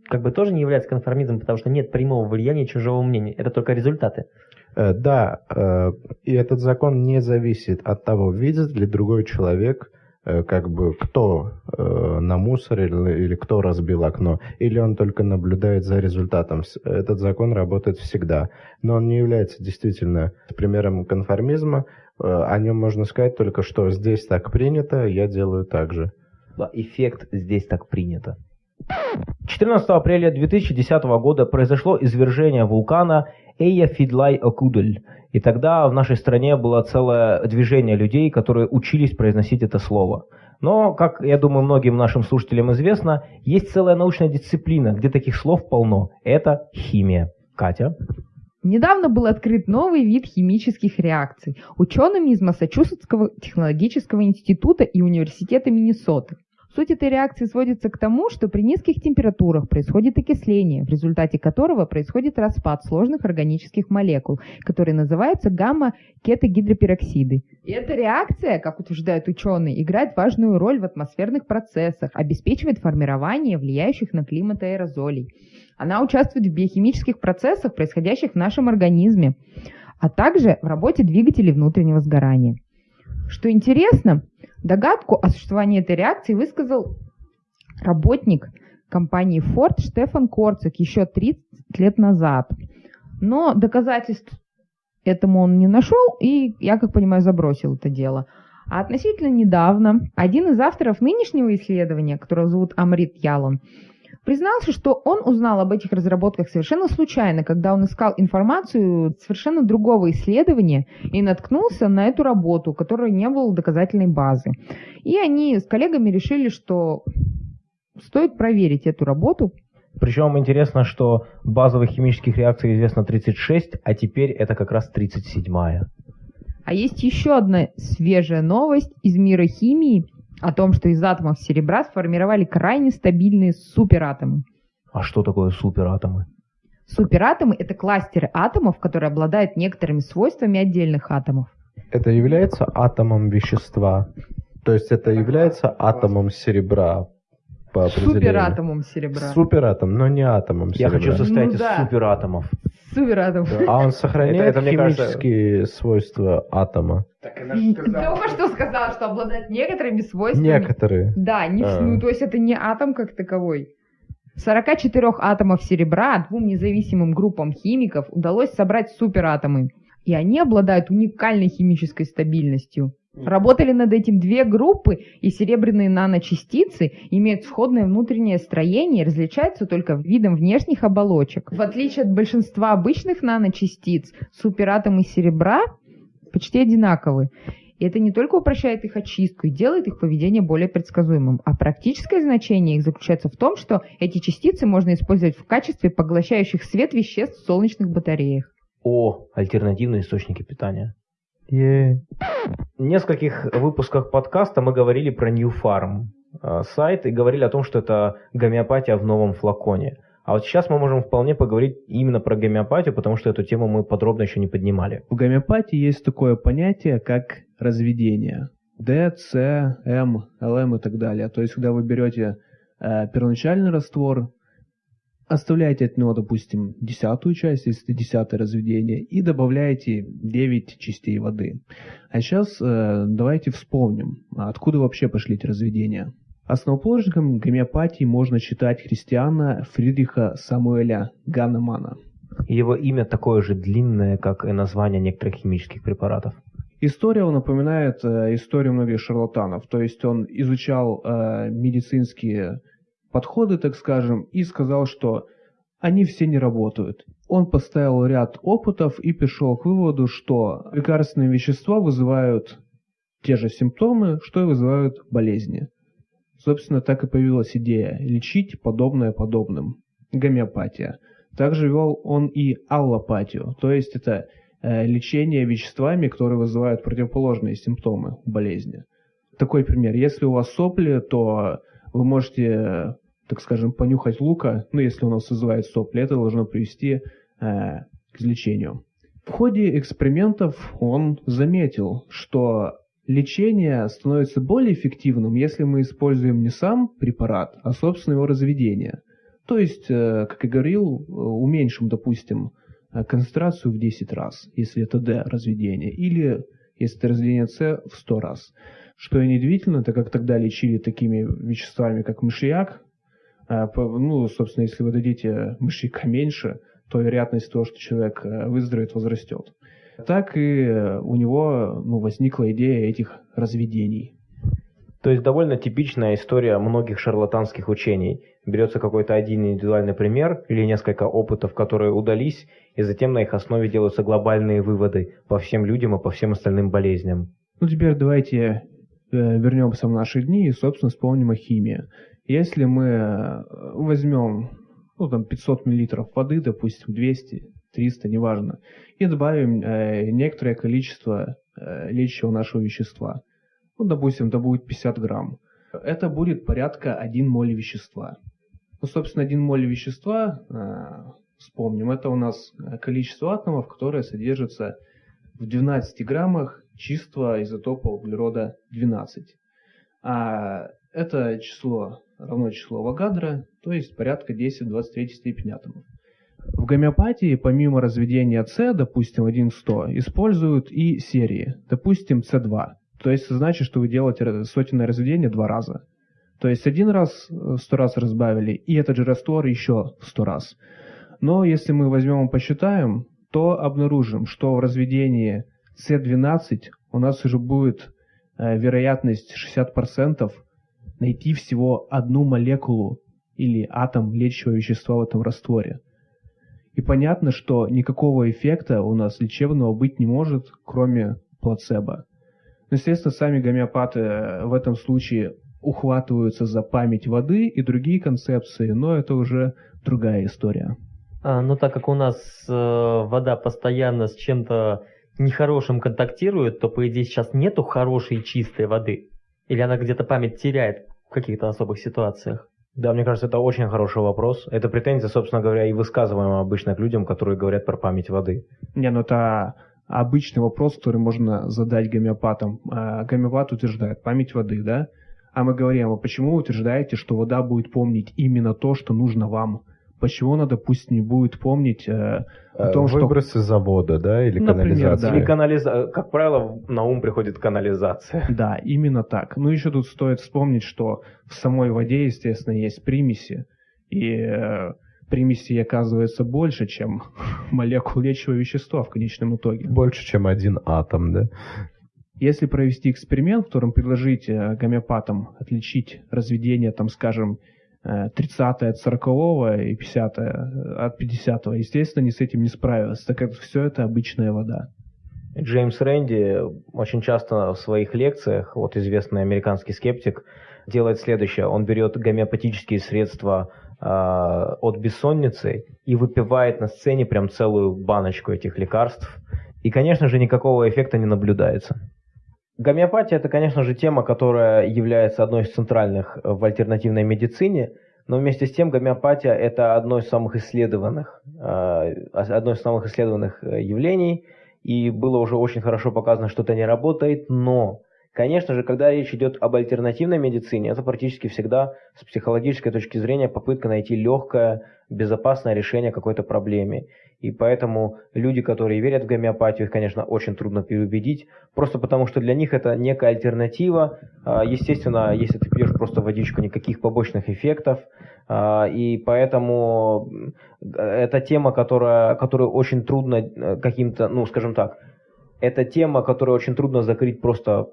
Speaker 5: как бы тоже не является конформизмом, потому что нет прямого влияния чужого мнения. Это только результаты.
Speaker 4: Э, да, э, и этот закон не зависит от того, видит ли другой человек, э, как бы кто намусорил или кто разбил окно, или он только наблюдает за результатом. Этот закон работает всегда, но он не является действительно примером конформизма. о нем можно сказать только, что здесь так принято, я делаю так же.
Speaker 1: Эффект здесь так принято. 14 апреля 2010 года произошло извержение вулкана Эя Фидлай Окудль. И тогда в нашей стране было целое движение людей, которые учились произносить это слово. Но, как я думаю, многим нашим слушателям известно, есть целая научная дисциплина, где таких слов полно. Это химия. Катя?
Speaker 3: Недавно был открыт новый вид химических реакций учеными из Массачусетского технологического института и университета Миннесоты. Суть этой реакции сводится к тому, что при низких температурах происходит окисление, в результате которого происходит распад сложных органических молекул, которые называются гамма-кетогидропероксиды. И эта реакция, как утверждают ученые, играет важную роль в атмосферных процессах, обеспечивает формирование влияющих на климат аэрозолей. Она участвует в биохимических процессах, происходящих в нашем организме, а также в работе двигателей внутреннего сгорания. Что интересно, Догадку о существовании этой реакции высказал работник компании Ford Штефан Корцик еще 30 лет назад. Но доказательств этому он не нашел, и, я как понимаю, забросил это дело. А относительно недавно один из авторов нынешнего исследования, которого зовут Амрит Ялон, признался, что он узнал об этих разработках совершенно случайно, когда он искал информацию совершенно другого исследования и наткнулся на эту работу, у которой не было доказательной базы. И они с коллегами решили, что стоит проверить эту работу.
Speaker 1: Причем интересно, что базовых химических реакций известно 36, а теперь это как раз 37-я.
Speaker 3: А есть еще одна свежая новость из мира химии – о том, что из атомов серебра сформировали крайне стабильные суператомы.
Speaker 1: А что такое суператомы?
Speaker 3: Суператомы – это кластеры атомов, которые обладают некоторыми свойствами отдельных атомов.
Speaker 4: Это является атомом вещества. То есть это является атомом серебра
Speaker 3: по определению. Суператомом серебра.
Speaker 4: Суператом, но не атомом
Speaker 1: серебра. Я хочу состоять ну, из да. суператомов.
Speaker 3: Суператом.
Speaker 4: А он сохраняет это, это, химические кажется... свойства атома?
Speaker 3: Так она же сказала. Только что сказала, что обладает некоторыми свойствами.
Speaker 4: Некоторые.
Speaker 3: Да, не, а. ну то есть это не атом как таковой. 44 атомов серебра двум независимым группам химиков удалось собрать суператомы. И они обладают уникальной химической стабильностью. Работали над этим две группы, и серебряные наночастицы имеют сходное внутреннее строение и различаются только видом внешних оболочек. В отличие от большинства обычных наночастиц, суператомы серебра почти одинаковы. И это не только упрощает их очистку и делает их поведение более предсказуемым, а практическое значение их заключается в том, что эти частицы можно использовать в качестве поглощающих свет веществ в солнечных батареях.
Speaker 1: О, альтернативные источники питания.
Speaker 4: Yeah.
Speaker 1: В нескольких выпусках подкаста мы говорили про New Farm э, сайт и говорили о том, что это гомеопатия в новом флаконе. А вот сейчас мы можем вполне поговорить именно про гомеопатию, потому что эту тему мы подробно еще не поднимали.
Speaker 2: В гомеопатии есть такое понятие, как разведение. D, C, M, LM и так далее. То есть, когда вы берете э, первоначальный раствор, оставляете от него, допустим, десятую часть, если десятое разведение, и добавляете 9 частей воды. А сейчас э, давайте вспомним, откуда вообще пошли эти разведения. Основоположником гомеопатии можно считать христиана Фридриха Самуэля Ганнемана.
Speaker 1: Его имя такое же длинное, как и название некоторых химических препаратов.
Speaker 2: История он напоминает э, историю многих шарлатанов. То есть он изучал э, медицинские подходы, так скажем, и сказал, что они все не работают. Он поставил ряд опытов и пришел к выводу, что лекарственные вещества вызывают те же симптомы, что и вызывают болезни. Собственно, так и появилась идея лечить подобное подобным. Гомеопатия. Также вел он и аллопатию, то есть это э, лечение веществами, которые вызывают противоположные симптомы болезни. Такой пример. Если у вас сопли, то вы можете, так скажем, понюхать лука, ну, если у нас вызывает сопли, это должно привести э, к излечению. В ходе экспериментов он заметил, что лечение становится более эффективным, если мы используем не сам препарат, а собственно его разведение. То есть, э, как я говорил, уменьшим, допустим, э, концентрацию в 10 раз, если это D разведение, или если это разведение С в 100 раз. Что и неудивительно, так как тогда лечили такими веществами, как мышьяк, ну, собственно, если вы дадите мышьяка меньше, то вероятность того, что человек выздоровеет, возрастет. так и э, у него ну, возникла идея этих разведений.
Speaker 1: То есть довольно типичная история многих шарлатанских учений. Берется какой-то один индивидуальный пример или несколько опытов, которые удались, и затем на их основе делаются глобальные выводы по всем людям и по всем остальным болезням.
Speaker 2: Ну теперь давайте э, вернемся в наши дни и, собственно, вспомним о химии. Если мы э, возьмем ну, там 500 мл воды, допустим, 200, 300, неважно, и добавим э, некоторое количество э, лечащего нашего вещества, ну, допустим, это будет 50 грамм, это будет порядка 1 моль вещества. Ну, собственно, 1 моль вещества, э, вспомним, это у нас количество атомов, которое содержится в 12 граммах чистого изотопа углерода 12. А это число равно числу Авогадро, то есть порядка 10 в 23 степени атомов. В гомеопатии помимо разведения С, допустим, 1-100, используют и серии, допустим, С2. То есть значит, что вы делаете сотенное разведение два раза. То есть один раз в 100 раз разбавили, и этот же раствор еще 100 раз. Но если мы возьмем и посчитаем, то обнаружим, что в разведении С12 у нас уже будет э, вероятность 60% найти всего одну молекулу или атом лечащего вещества в этом растворе. И понятно, что никакого эффекта у нас лечебного быть не может, кроме плацебо. Но, естественно, сами гомеопаты в этом случае ухватываются за память воды и другие концепции, но это уже другая история.
Speaker 5: А, но так как у нас э, вода постоянно с чем-то нехорошим контактирует, то, по идее, сейчас нету хорошей чистой воды. Или она где-то память теряет в каких-то особых ситуациях?
Speaker 1: Да, мне кажется, это очень хороший вопрос. Это претензия, собственно говоря, и высказываемая обычно к людям, которые говорят про память воды.
Speaker 2: Не, ну это обычный вопрос, который можно задать гомеопатам. А, гомеопат утверждает память воды, да? А мы говорим, а почему вы утверждаете, что вода будет помнить именно то, что нужно вам? Почему она, допустим, не будет помнить э, о
Speaker 4: э,
Speaker 2: том,
Speaker 4: что... Выбросы завода, да, или
Speaker 2: Например,
Speaker 4: канализация?
Speaker 2: да.
Speaker 1: Или канализа... Как правило, на ум приходит канализация.
Speaker 2: Да, именно так. Ну, еще тут стоит вспомнить, что в самой воде, естественно, есть примеси. И э, примесей оказывается больше, чем молекул лечащего вещества в конечном итоге.
Speaker 4: Больше, чем один атом, да?
Speaker 2: Если провести эксперимент, в котором предложить э, гомеопатам отличить разведение, там, скажем, 30 от 40 и 50 от 50 естественно, не с этим не справилась, так как все это обычная вода.
Speaker 1: Джеймс Рэнди очень часто в своих лекциях, вот известный американский скептик, делает следующее. Он берет гомеопатические средства э, от бессонницы и выпивает на сцене прям целую баночку этих лекарств. И, конечно же, никакого эффекта не наблюдается. Гомеопатия – это, конечно же, тема, которая является одной из центральных в альтернативной медицине, но вместе с тем гомеопатия – это одно из самых исследованных, э, одно из самых исследованных э, явлений, и было уже очень хорошо показано, что это не работает, но Конечно же, когда речь идет об альтернативной медицине, это практически всегда с психологической точки зрения попытка найти легкое, безопасное решение какой-то проблеме. И поэтому люди, которые верят в гомеопатию, их, конечно, очень трудно переубедить, просто потому что для них это некая альтернатива. А, естественно, если ты пьешь просто водичку, никаких побочных эффектов. А, и поэтому это тема, которая, которую очень трудно э, каким-то, ну, скажем так, это тема, которую очень трудно закрыть просто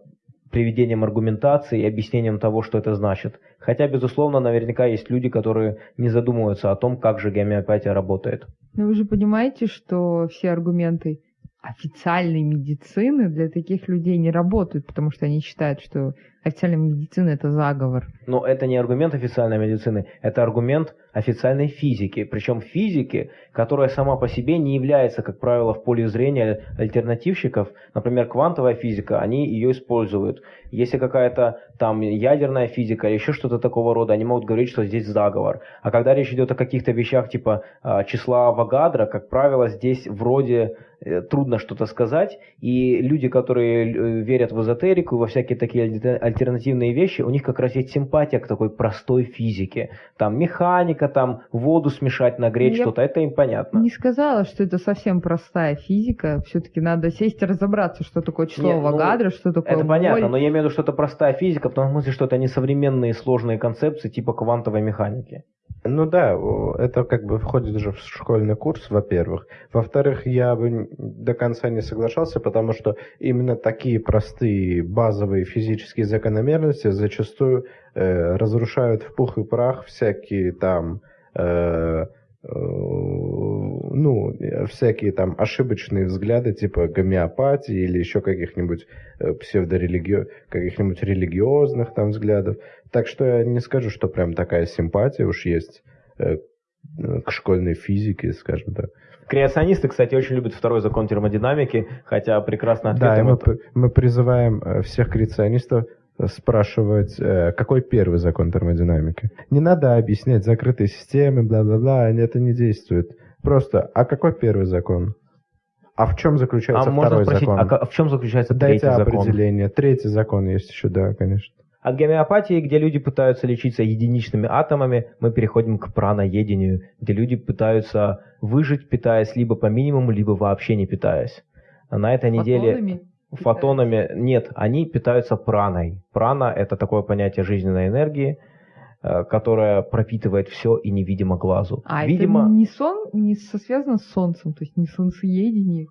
Speaker 1: приведением аргументации и объяснением того, что это значит. Хотя, безусловно, наверняка есть люди, которые не задумываются о том, как же гомеопатия работает.
Speaker 3: Но вы же понимаете, что все аргументы официальной медицины для таких людей не работают, потому что они считают, что официальная медицина это заговор.
Speaker 1: Но это не аргумент официальной медицины, это аргумент официальной физики. Причем физики, которая сама по себе не является, как правило, в поле зрения альтернативщиков. Например, квантовая физика, они ее используют. Если какая-то там ядерная физика или еще что-то такого рода, они могут говорить, что здесь заговор. А когда речь идет о каких-то вещах типа а, числа Авогадро, как правило, здесь вроде трудно что-то сказать. И люди, которые э, верят в эзотерику, во всякие такие альтернативные вещи, у них как раз есть симпатия к такой простой физике. Там механика, там воду смешать, нагреть что-то, это им понятно.
Speaker 3: Не сказала, что это совсем простая физика. Все-таки надо сесть и разобраться, что такое число
Speaker 1: Не, ну,
Speaker 3: Авогадро, что такое
Speaker 1: Это
Speaker 3: моль.
Speaker 1: понятно, но я имею в виду, что это простая физика, смысле, что это не современные сложные концепции типа квантовой механики.
Speaker 4: Ну да, это как бы входит уже в школьный курс, во-первых. Во-вторых, я бы до конца не соглашался, потому что именно такие простые базовые физические закономерности зачастую э, разрушают в пух и прах всякие там э, э, ну, всякие там ошибочные взгляды, типа гомеопатии или еще каких-нибудь э, псевдорелигио... каких-нибудь религиозных там взглядов. Так что я не скажу, что прям такая симпатия уж есть э, к школьной физике, скажем так.
Speaker 1: Креационисты, кстати, очень любят второй закон термодинамики, хотя прекрасно
Speaker 4: Да, и мы,
Speaker 1: это...
Speaker 4: мы призываем э, всех креационистов спрашивать, э, какой первый закон термодинамики. Не надо объяснять закрытые системы, бла-бла-бла, это не действует. Просто, а какой первый закон? А в чем
Speaker 1: А
Speaker 4: заключается
Speaker 1: можно
Speaker 4: второй
Speaker 1: спросить,
Speaker 4: закон?
Speaker 1: а в чем заключается
Speaker 4: Дайте
Speaker 1: третий закон?
Speaker 4: определение. Третий закон есть еще, да, конечно.
Speaker 1: От гомеопатии, где люди пытаются лечиться единичными атомами, мы переходим к праноедению, где люди пытаются выжить, питаясь либо по минимуму, либо вообще не питаясь. На этой неделе
Speaker 3: Фотонами?
Speaker 1: фотонами нет, они питаются праной. Прана – это такое понятие жизненной энергии, э, которая пропитывает все и невидимо глазу.
Speaker 3: А
Speaker 1: Видимо,
Speaker 3: это не сон, не связано с солнцем, то есть не солнцеедение.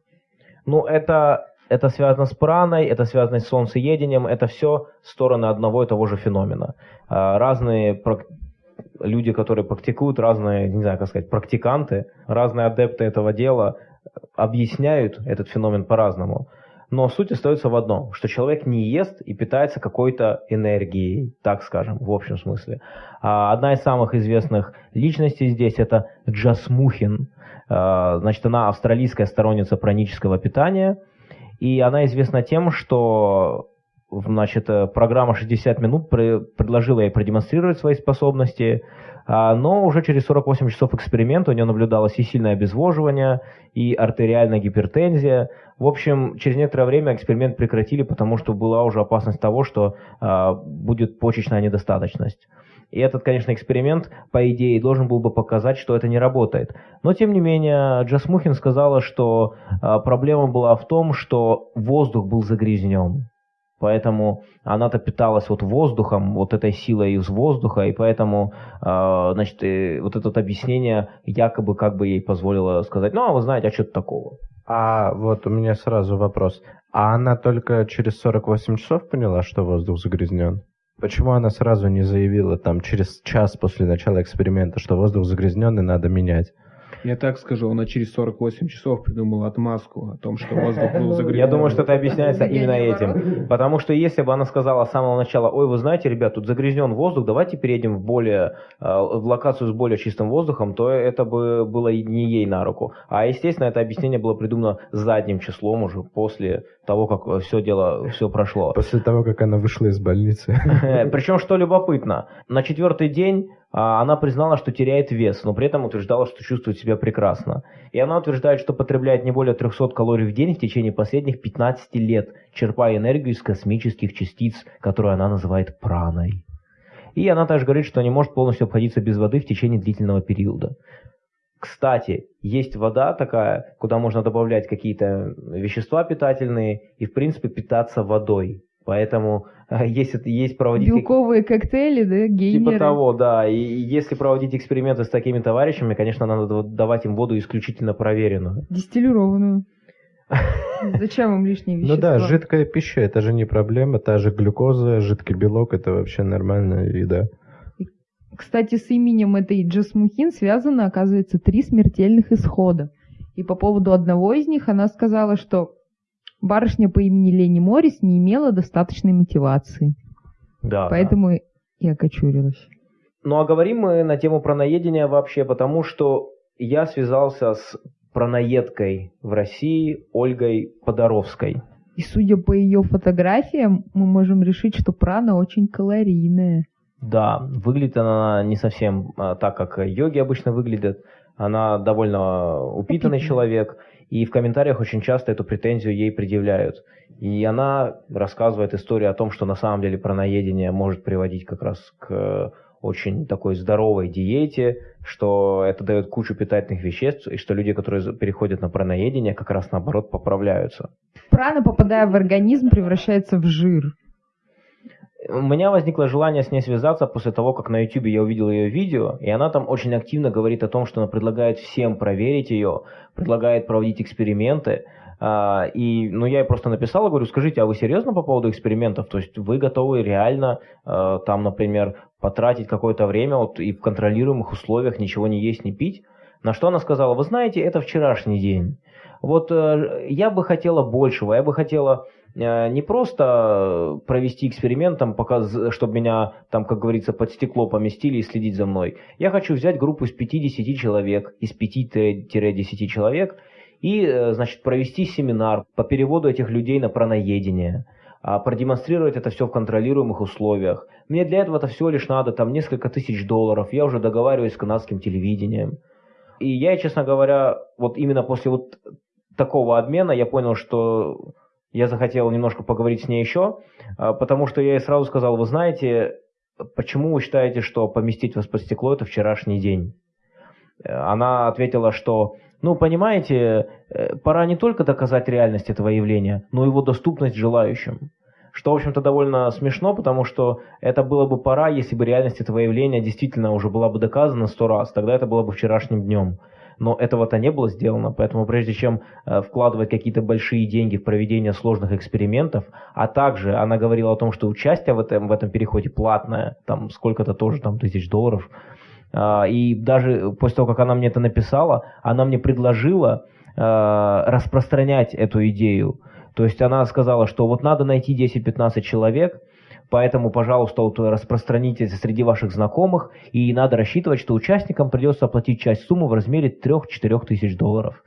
Speaker 1: Ну, это, это связано с праной, это связано с солнцеедением, это все стороны одного и того же феномена. А, Разные люди, которые практикуют, разные, не знаю, как сказать, практиканты, разные адепты этого дела объясняют этот феномен по-разному. Но суть остается в одном, что человек не ест и питается какой-то энергией, так скажем, в общем смысле. А Одна из самых известных личностей здесь это Джасмухин. А, Значит, она австралийская сторонница пранического питания, и она известна тем, что значит, э, программа 60 минут пре- предложила ей продемонстрировать свои способности, а, но уже через 48 часов эксперимента у нее наблюдалось и сильное обезвоживание, и артериальная гипертензия. В общем, через некоторое время эксперимент прекратили, потому что была уже опасность того, что а, будет почечная недостаточность. И этот, конечно, эксперимент, по идее, должен был бы показать, что это не работает. Но, тем не менее, Джас Мухин сказала, что а, проблема была в том, что воздух был загрязнен. Поэтому она-то питалась вот воздухом, вот этой силой из воздуха, и поэтому, э, значит, э, вот это объяснение якобы как бы ей позволило сказать, ну, а вы знаете, а что-то такого.
Speaker 4: А вот у меня сразу вопрос. А она только через 48 часов поняла, что воздух загрязнен? Почему она сразу не заявила там через час после начала эксперимента, что воздух загрязнен и надо менять?
Speaker 2: Я так скажу, она через 48 часов придумала отмазку о том, что воздух был загрязнен.
Speaker 1: Я думаю, что это объясняется именно этим. Потому что если бы она сказала с самого начала, ой, вы знаете, ребят, тут загрязнен воздух, давайте перейдем в более э, в локацию с более чистым воздухом, то это бы было не ей на руку. А естественно, это объяснение было придумано задним числом уже после того, как все дело все прошло.
Speaker 4: После того, как она вышла из больницы.
Speaker 1: Причем, что любопытно, на четвертый день она признала, что теряет вес, но при этом утверждала, что чувствует себя прекрасно. И она утверждает, что потребляет не более 300 калорий в день в течение последних 15 лет, черпая энергию из космических частиц, которую она называет праной. И она также говорит, что не может полностью обходиться без воды в течение длительного периода. Кстати, есть вода такая, куда можно добавлять какие-то вещества питательные и, в принципе, питаться водой. Поэтому если есть проводить...
Speaker 3: Белковые коктейли, да, геймеры.
Speaker 1: Типа того, да. И если проводить эксперименты с такими товарищами, конечно, надо вот давать им воду исключительно проверенную.
Speaker 3: Дистиллированную. Зачем им лишние
Speaker 4: Ну
Speaker 3: вещества?
Speaker 4: да, жидкая пища это же не проблема, та же глюкоза, жидкий белок это вообще нормальная еда.
Speaker 3: Кстати, с именем этой Джасмухин связано, оказывается, три смертельных исхода. И по поводу одного из них она сказала, что барышня по имени Лени Моррис не имела достаточной мотивации.
Speaker 1: Да.
Speaker 3: Поэтому и окочурилась.
Speaker 1: Ну а говорим мы на тему праноедения вообще, потому что я связался с праноедкой в России Ольгой Подоровской.
Speaker 3: И судя по ее фотографиям, мы можем решить, что прана очень калорийная.
Speaker 1: Да, выглядит она не совсем а, так, как йоги обычно выглядят. Она довольно упитанный
Speaker 3: Упитанная.
Speaker 1: человек, и в комментариях очень часто эту претензию ей предъявляют. И она рассказывает историю о том, что на самом деле праноедение может приводить как раз к очень такой здоровой диете, что это дает кучу питательных веществ, и что люди, которые переходят на праноедение, как раз наоборот поправляются.
Speaker 3: Прана, попадая в организм, превращается в жир.
Speaker 1: У меня возникло желание с ней связаться после того, как на YouTube я увидел ее видео, и она там очень активно говорит о том, что она предлагает всем проверить ее, предлагает проводить эксперименты. А, и, ну, я ей просто написал, говорю, скажите, а вы серьезно по поводу экспериментов? То есть вы готовы реально а, там, например, потратить какое-то время вот, и в контролируемых условиях ничего не есть, не пить? На что она сказала, вы знаете, это вчерашний день. Вот э, я бы хотела большего, я бы хотела Э, не просто провести эксперимент, там, пока, чтобы меня, там, как говорится, под стекло поместили и следить за мной. Я хочу взять группу из 5-10 человек, из 5-10 человек, и, э, значит, провести семинар по переводу этих людей на праноедение, а, продемонстрировать это все в контролируемых условиях. Мне для этого-то всего лишь надо там несколько тысяч долларов, я уже договариваюсь с канадским телевидением. И я, честно говоря, вот именно после вот такого обмена я понял, что я захотел немножко поговорить с ней еще, а, потому что я ей сразу сказал, вы знаете, почему вы считаете, что поместить вас под стекло – это вчерашний день? Она ответила, что, ну, понимаете, э, пора не только доказать реальность этого явления, но и его доступность желающим. Что, в общем-то, довольно смешно, потому что это было бы пора, если бы реальность этого явления действительно уже была бы доказана сто раз, тогда это было бы вчерашним днем но этого-то не было сделано, поэтому прежде чем э, вкладывать какие-то большие деньги в проведение сложных экспериментов, а также она говорила о том, что участие в этом, в этом переходе платное, там сколько-то тоже там тысяч долларов, э, и даже после того, как она мне это написала, она мне предложила э, распространять эту идею. То есть она сказала, что вот надо найти 10-15 человек, Поэтому, пожалуйста, вот распространите это среди ваших знакомых, и надо рассчитывать, что участникам придется оплатить часть суммы в размере 3-4 тысяч долларов.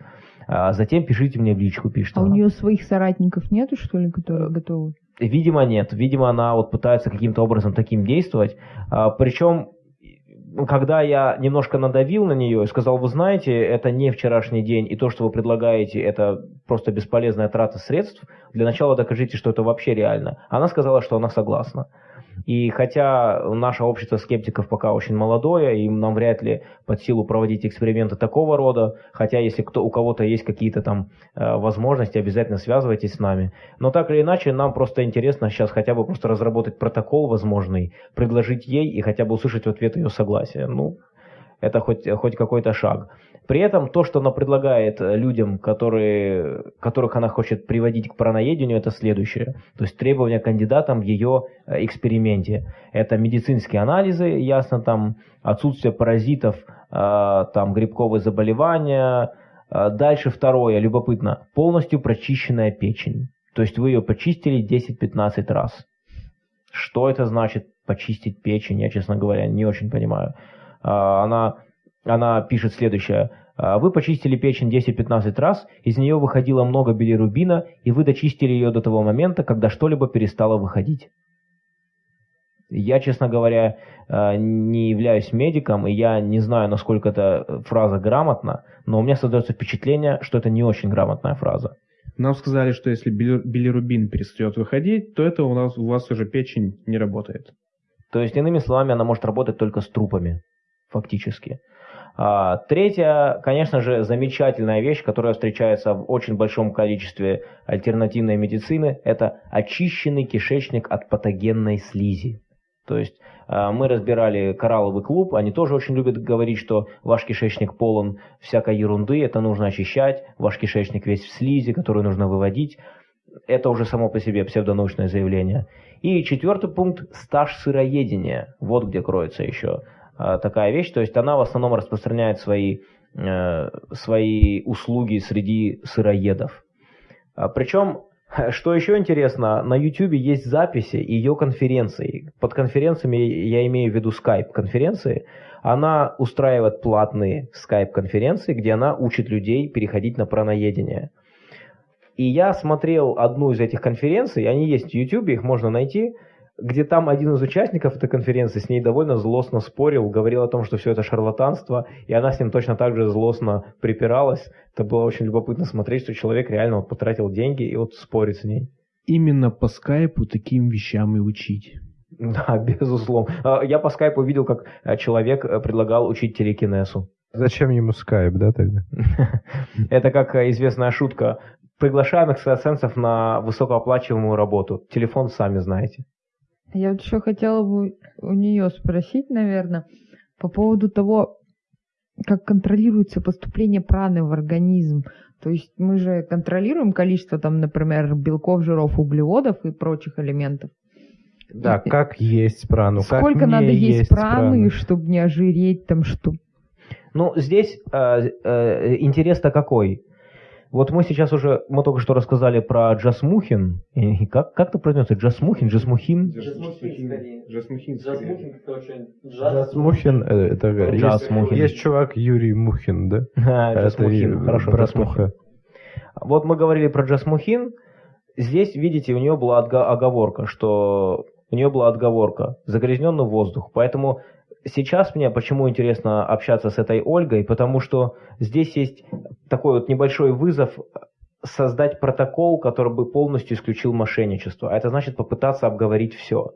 Speaker 1: А затем пишите мне в личку, пишет
Speaker 3: А
Speaker 1: она.
Speaker 3: у нее своих соратников нету, что ли, которые готовы?
Speaker 1: Видимо, нет. Видимо, она вот пытается каким-то образом таким действовать. А, причем когда я немножко надавил на нее и сказал, вы знаете, это не вчерашний день, и то, что вы предлагаете, это просто бесполезная трата средств, для начала докажите, что это вообще реально. Она сказала, что она согласна. И хотя наше общество скептиков пока очень молодое, и нам вряд ли под силу проводить эксперименты такого рода, хотя если кто, у кого-то есть какие-то там э, возможности, обязательно связывайтесь с нами. Но так или иначе, нам просто интересно сейчас хотя бы просто разработать протокол возможный, предложить ей и хотя бы услышать в ответ ее согласие. Ну, это хоть, хоть какой-то шаг. При этом то, что она предлагает э, людям, которые, которых она хочет приводить к праноедению, это следующее. То есть требования кандидатам в ее э, эксперименте. Это медицинские анализы, ясно, там отсутствие паразитов, э, там грибковые заболевания. Дальше второе, любопытно, полностью прочищенная печень. То есть вы ее почистили 10-15 раз. Что это значит почистить печень, я, честно говоря, не очень понимаю. Она она пишет следующее. «А, вы почистили печень 10-15 раз, из нее выходило много билирубина, и вы дочистили ее до того момента, когда что-либо перестало выходить. Я, честно говоря, а, не являюсь медиком, и я не знаю, насколько эта фраза грамотна, но у меня создается впечатление, что это не очень грамотная фраза.
Speaker 2: Нам сказали, что если билирубин перестает выходить, то это у, нас, у вас уже печень не работает.
Speaker 1: То есть, иными словами, она может работать только с трупами, фактически. А, третья, конечно же, замечательная вещь, которая встречается в очень большом количестве альтернативной медицины, это очищенный кишечник от патогенной слизи. То есть а, мы разбирали коралловый клуб, они тоже очень любят говорить, что ваш кишечник полон всякой ерунды, это нужно очищать, ваш кишечник весь в слизи, которую нужно выводить. Это уже само по себе псевдонаучное заявление. И четвертый пункт – стаж сыроедения. Вот где кроется еще такая вещь. То есть она в основном распространяет свои, э, свои услуги среди сыроедов. А, Причем, что еще интересно, на YouTube есть записи ее конференций. Под конференциями я имею в виду Skype конференции. Она устраивает платные Skype конференции, где она учит людей переходить на праноедение. И я смотрел одну из этих конференций, они есть в YouTube, их можно найти где там один из участников этой конференции с ней довольно злостно спорил, говорил о том, что все это шарлатанство, и она с ним точно так же злостно припиралась. Это было очень любопытно смотреть, что человек реально вот потратил деньги и вот спорит с ней.
Speaker 2: Именно по скайпу таким вещам и учить.
Speaker 1: Да, безусловно. А, я по скайпу видел, как э, человек э, предлагал учить телекинесу.
Speaker 4: Зачем ему скайп, да, тогда?
Speaker 1: Это как э, известная шутка. Приглашаем экстрасенсов на высокооплачиваемую работу. Телефон сами знаете.
Speaker 3: Я вот еще хотела бы у нее спросить, наверное, по поводу того, как контролируется поступление праны в организм. То есть мы же контролируем количество, там, например, белков, жиров, углеводов и прочих элементов.
Speaker 4: Да,
Speaker 3: И-
Speaker 4: как есть прану, как
Speaker 3: Сколько
Speaker 4: не
Speaker 3: надо есть праны,
Speaker 4: прану.
Speaker 3: чтобы не ожиреть, там, что...
Speaker 1: Ну, здесь э, э, интерес-то какой? Вот мы сейчас уже, мы только что рассказали про Джасмухин. И как, как это произносится? Джасмухин, Джасмухин?
Speaker 2: Джасмухин.
Speaker 4: Джасмухин, э, это есть-
Speaker 1: Джасмухин.
Speaker 4: Есть чувак Юрий Мухин, да?
Speaker 1: А,
Speaker 4: Это
Speaker 1: Джасмухин, хорошо,
Speaker 4: брат
Speaker 1: Джасмухин.
Speaker 4: Муха.
Speaker 1: Вот мы говорили про Джасмухин. Здесь, видите, у нее была отга- оговорка, что у нее была отговорка загрязненный воздух. Поэтому сейчас мне почему интересно общаться с этой Ольгой, потому что здесь есть такой вот небольшой вызов создать протокол, который бы полностью исключил мошенничество. А это значит попытаться обговорить все.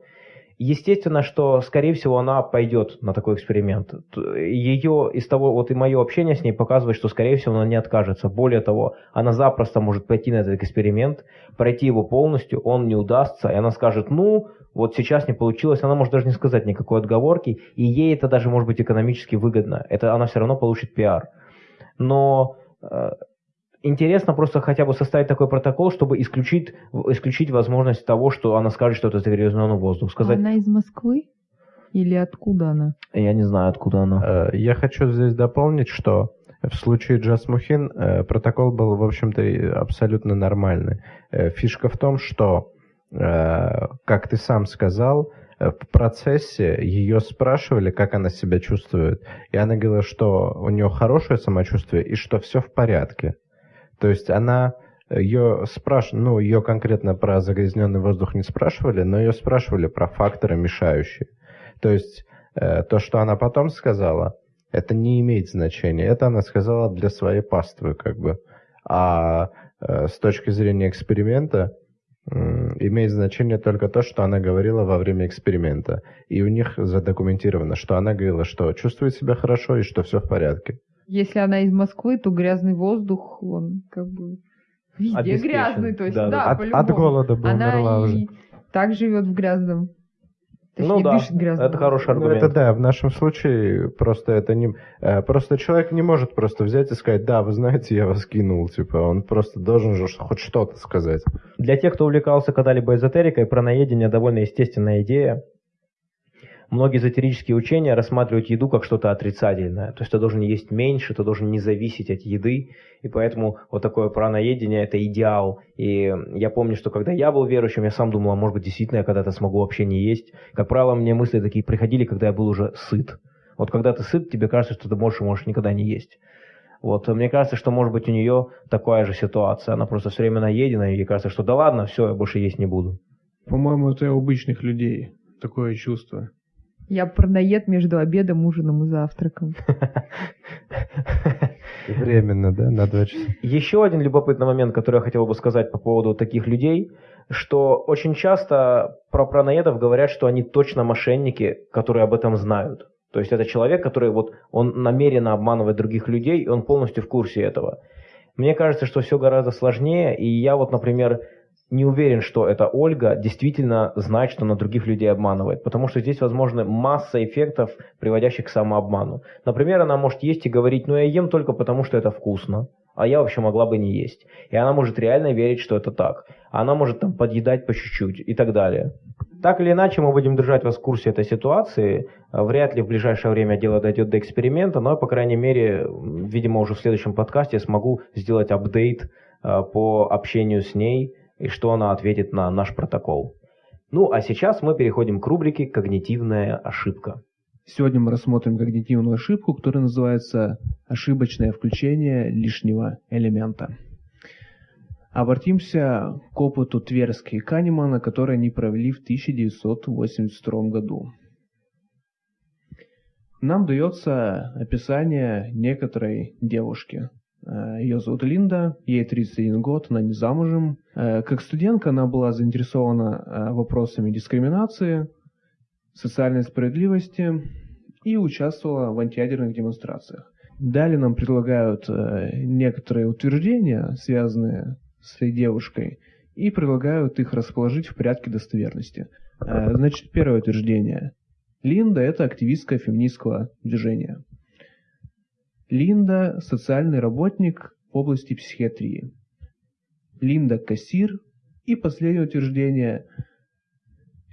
Speaker 1: Естественно, что, скорее всего, она пойдет на такой эксперимент. Ее из того, вот и мое общение с ней показывает, что, скорее всего, она не откажется. Более того, она запросто может пойти на этот эксперимент, пройти его полностью, он не удастся, и она скажет, ну, вот сейчас не получилось, она может даже не сказать никакой отговорки, и ей это даже может быть экономически выгодно. Это она все равно получит пиар. Но э, интересно просто хотя бы составить такой протокол, чтобы исключить, исключить возможность того, что она скажет, что это загрязненный воздух. Сказать,
Speaker 3: Она из Москвы? Или откуда она?
Speaker 1: я не знаю, откуда она.
Speaker 4: Э, Я хочу здесь дополнить, что в случае Джасмухин э, протокол был, в общем-то, абсолютно нормальный. Э, Фишка в том, что, как ты сам сказал, э, в процессе ее спрашивали, как она себя чувствует, и она говорила, что у нее хорошее самочувствие и что все в порядке. То есть она ее спрашивали, ну, ее конкретно про загрязненный воздух не спрашивали, но ее спрашивали про факторы мешающие. То есть э, то, что она потом сказала, это не имеет значения. Это она сказала для своей паствы, как бы. А э, с точки зрения эксперимента имеет значение только то, что она говорила во время эксперимента. И у них задокументировано, что она говорила, что чувствует себя хорошо и что все в порядке.
Speaker 3: Если она из Москвы, то грязный воздух, он как бы везде грязный. То есть,
Speaker 1: Да,
Speaker 3: да,
Speaker 1: да.
Speaker 4: От,
Speaker 3: по-любому.
Speaker 4: от голода бы умерла
Speaker 3: Она
Speaker 4: уже.
Speaker 3: и так живет в грязном.
Speaker 1: Ну да,
Speaker 3: дышит грязным
Speaker 1: это хороший
Speaker 3: воздухом.
Speaker 4: Ну,
Speaker 1: аргумент.
Speaker 4: это да, в нашем случае просто это не... э, Просто человек не может просто взять и сказать, да, вы знаете, я вас кинул, типа, он просто должен же хоть что-то сказать.
Speaker 1: Для тех, кто увлекался когда-либо эзотерикой, праноедение довольно естественная идея. Многие эзотерические учения рассматривают еду как что-то отрицательное. То есть ты должен есть меньше, ты должен не зависеть от еды. И поэтому вот такое праноедение – это идеал. И я помню, что когда я был верующим, я сам думал, а может быть, действительно я когда-то смогу вообще не есть. Как правило, мне мысли такие приходили, когда я был уже сыт. Вот когда ты сыт, тебе кажется, что ты больше можешь никогда не есть. Вот, мне кажется, что может быть у нее такая же ситуация. Она просто все время наедена, и ей кажется, что да ладно, все, я больше есть не буду.
Speaker 2: По-моему, это у обычных людей такое чувство.
Speaker 3: Я парноед между обедом, ужином и завтраком.
Speaker 4: Временно, да, на два часа.
Speaker 1: Еще один любопытный момент, который я хотел бы сказать по поводу таких людей, что очень часто про праноедов говорят, что они точно мошенники, которые об этом знают. То есть это человек, который вот он намеренно обманывает других людей, и он полностью в курсе этого. Мне кажется, что все гораздо сложнее, и я вот, например, не уверен, что эта Ольга действительно знает, что она других людей обманывает, потому что здесь возможны масса эффектов, приводящих к самообману. Например, она может есть и говорить, ну я ем только потому, что это вкусно, а я вообще могла бы не есть. И она может реально верить, что это так. Она может там подъедать по чуть-чуть и так далее. Так или иначе, мы будем держать вас в курсе этой ситуации. Вряд ли в ближайшее время дело дойдет до эксперимента, но, по крайней мере, видимо, уже в следующем подкасте я смогу сделать апдейт а, по общению с ней и что она ответит на наш протокол. Ну, а сейчас мы переходим к рубрике «Когнитивная ошибка».
Speaker 2: Сегодня мы рассмотрим когнитивную ошибку, которая называется ошибочное включение лишнего элемента. Обратимся к опыту Тверски и Канемана, который они провели в 1982 году. Нам дается описание некоторой девушки. Э, Ее зовут Линда, ей 31 год, она не замужем. Э, Как студентка она была заинтересована э, вопросами дискриминации, социальной справедливости и участвовала в антиядерных демонстрациях. Далее нам предлагают некоторые утверждения, связанные с этой девушкой, и предлагают их расположить в порядке достоверности. Значит, первое утверждение. Линда – это активистка феминистского движения. Линда – социальный работник в области психиатрии. Линда – кассир. И последнее утверждение.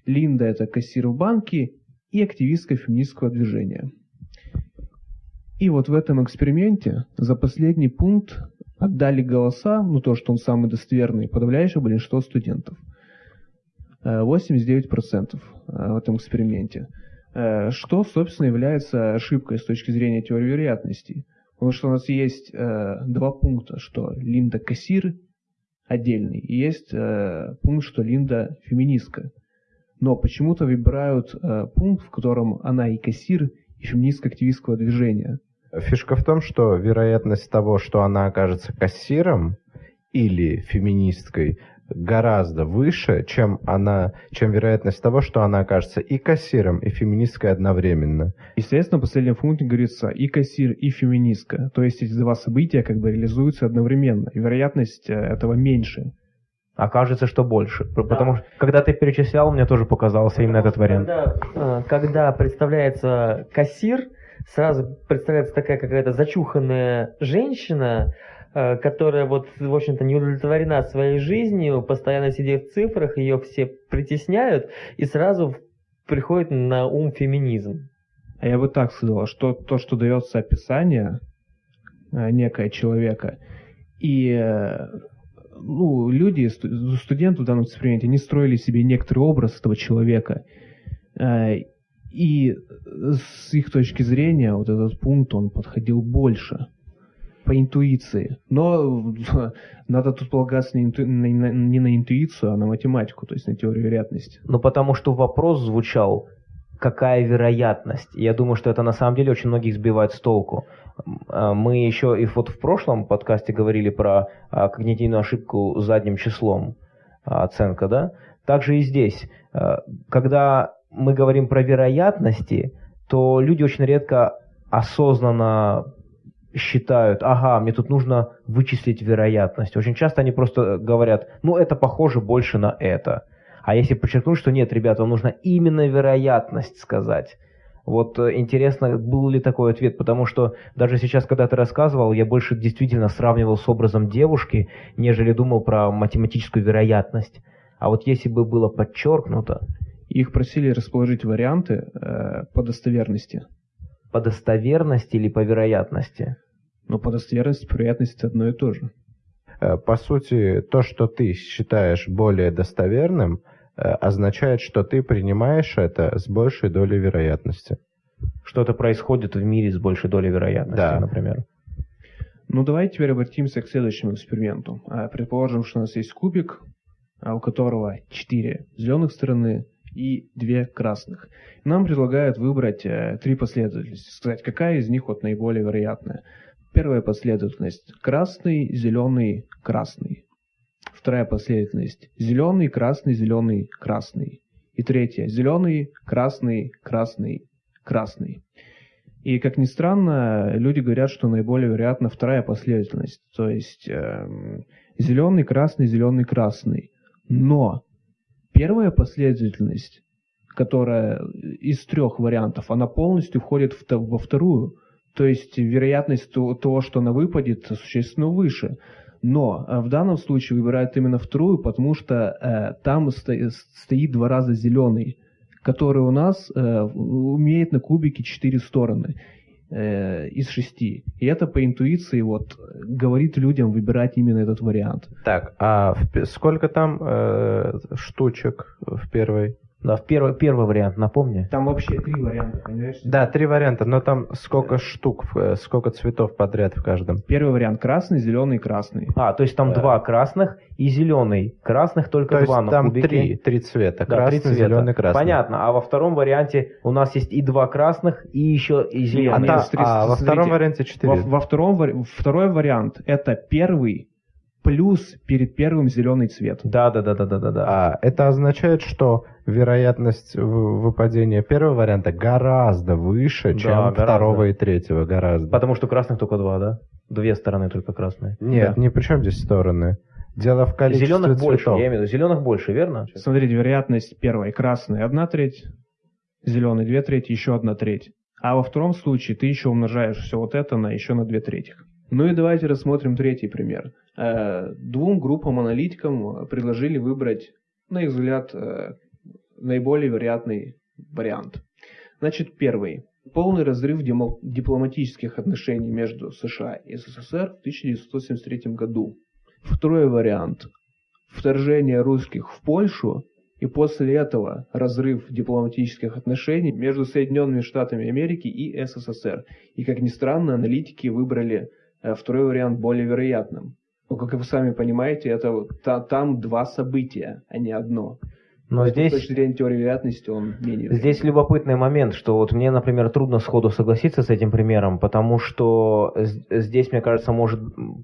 Speaker 2: Линда – это кассир в банке и активистка феминистского движения. И вот в этом эксперименте за последний пункт отдали голоса, ну то, что он самый достоверный, подавляющее большинство студентов. 89% э, в этом эксперименте. Э, что, собственно, является ошибкой с точки зрения теории вероятностей. Потому что у нас есть э, два пункта, что Линда кассир отдельный, и есть пункт, что Линда феминистка. Но почему-то выбирают пункт, в котором она и кассир, и феминистка активистского движения.
Speaker 4: Фишка в том, что вероятность того, что она окажется кассиром или феминисткой, гораздо выше, чем она, чем вероятность того, что она окажется и кассиром, и феминисткой одновременно.
Speaker 2: Естественно, в последнем пункте говорится и кассир, и феминистка. То есть эти два события как бы реализуются одновременно. И вероятность э, этого меньше.
Speaker 1: Окажется, что больше. Да. Потому что, когда ты перечислял, мне тоже показался именно этот вариант.
Speaker 5: Когда, э, когда представляется кассир, сразу представляется такая какая-то зачуханная женщина, которая вот, в общем-то, не удовлетворена своей жизнью, постоянно сидит в цифрах, ее все притесняют, и сразу приходит на ум феминизм.
Speaker 2: А я бы так сказал, что то, что дается описание э, некое человека, и э, ну, люди, студенты в данном эксперименте, они строили себе некоторый образ этого человека. И с их точки зрения вот этот пункт, он подходил больше по интуиции. Но надо тут полагаться не, инту... не на интуицию, а на математику, то есть на теорию вероятности.
Speaker 1: Ну, потому что вопрос звучал, какая вероятность. Я думаю, что это на самом деле очень многих сбивает с толку. А, мы еще и вот в прошлом подкасте говорили про а, когнитивную ошибку задним числом, оценка, да? Также и здесь. Когда мы говорим про вероятности, то люди очень редко осознанно считают, ага, мне тут нужно вычислить вероятность. Очень часто они просто говорят, ну это похоже больше на это. А если подчеркнуть, что нет, ребята, вам нужно именно вероятность сказать. Вот э, интересно, был ли такой ответ, потому что даже сейчас, когда ты рассказывал, я больше действительно сравнивал с образом девушки, нежели думал про математическую вероятность. А вот если бы было подчеркнуто,
Speaker 2: их просили расположить варианты э, по достоверности.
Speaker 1: По достоверности или по вероятности?
Speaker 2: Ну, по достоверности, по вероятности одно и то же.
Speaker 4: Э, по сути, то, что ты считаешь более достоверным, э, означает, что ты принимаешь это с большей долей вероятности.
Speaker 1: Что-то происходит в мире с большей долей вероятности, да. например.
Speaker 2: Ну, давайте теперь обратимся к следующему эксперименту. Э, предположим, что у нас есть кубик, у которого четыре зеленых стороны, и две красных. Нам предлагают выбрать э, три последовательности, сказать, какая из них вот наиболее вероятная. Первая последовательность – красный, зеленый, красный. Вторая последовательность – зеленый, красный, зеленый, красный. И третья – зеленый, красный, красный, красный. И, как ни странно, люди говорят, что наиболее вероятна вторая последовательность, то есть э, зеленый, красный, зеленый, красный. Но Первая последовательность, которая из трех вариантов, она полностью входит в, во вторую. То есть вероятность того, что она выпадет, существенно выше. Но э, в данном случае выбирают именно вторую, потому что э, там сто, стоит два раза зеленый, который у нас э, умеет на кубике четыре стороны э, из шести. И это по интуиции вот говорит людям выбирать именно этот вариант.
Speaker 4: Так, а в, сколько там э, штучек в первой?
Speaker 1: Да, в первый, первый вариант, напомни.
Speaker 2: Там вообще три варианта, понимаешь?
Speaker 4: Да, три варианта, но там сколько штук, э, сколько цветов подряд в каждом?
Speaker 2: Первый вариант красный, зеленый, красный.
Speaker 1: А, то есть там да. два красных и зеленый. Красных только
Speaker 4: то
Speaker 1: два
Speaker 4: есть там три, три цвета. Да, красный, три цвета. зеленый, красный.
Speaker 1: Понятно. А во втором варианте у нас есть и два красных, и еще и зеленый.
Speaker 4: А, да, а во втором варианте четыре.
Speaker 2: Во, во втором, второй вариант это первый плюс перед первым зеленый цвет.
Speaker 1: Да, да, да, да, да, да, да.
Speaker 4: А это означает, что вероятность выпадения первого варианта гораздо выше, чем да, гораздо. второго и третьего, гораздо.
Speaker 1: Потому что красных только два, да? Две стороны только красные.
Speaker 4: Нет, да. не при чем здесь стороны. Дело в количестве
Speaker 1: Зеленых больше,
Speaker 4: цветов.
Speaker 1: я имею в виду. Зеленых больше, верно?
Speaker 2: Смотрите, вероятность первой красный одна треть, зеленый две трети, еще одна треть. А во втором случае ты еще умножаешь все вот это на еще на две трети. Ну и давайте рассмотрим третий пример. Э, Двум группам аналитикам предложили выбрать, на их взгляд, э, наиболее вероятный вариант. Значит, первый. Полный разрыв дипломатических отношений между США и СССР в 1973 году. Второй вариант. Вторжение русских в Польшу и после этого разрыв дипломатических отношений между Соединенными Штатами Америки и СССР. И, как ни странно, аналитики выбрали второй вариант более вероятным. Но, как вы сами понимаете, это вот та- там два события, а не одно.
Speaker 1: Но
Speaker 2: Поэтому
Speaker 1: здесь...
Speaker 2: С точки зрения теории вероятности он менее
Speaker 1: Здесь любопытный момент, что вот мне, например, трудно сходу согласиться с этим примером, потому что здесь, мне кажется, может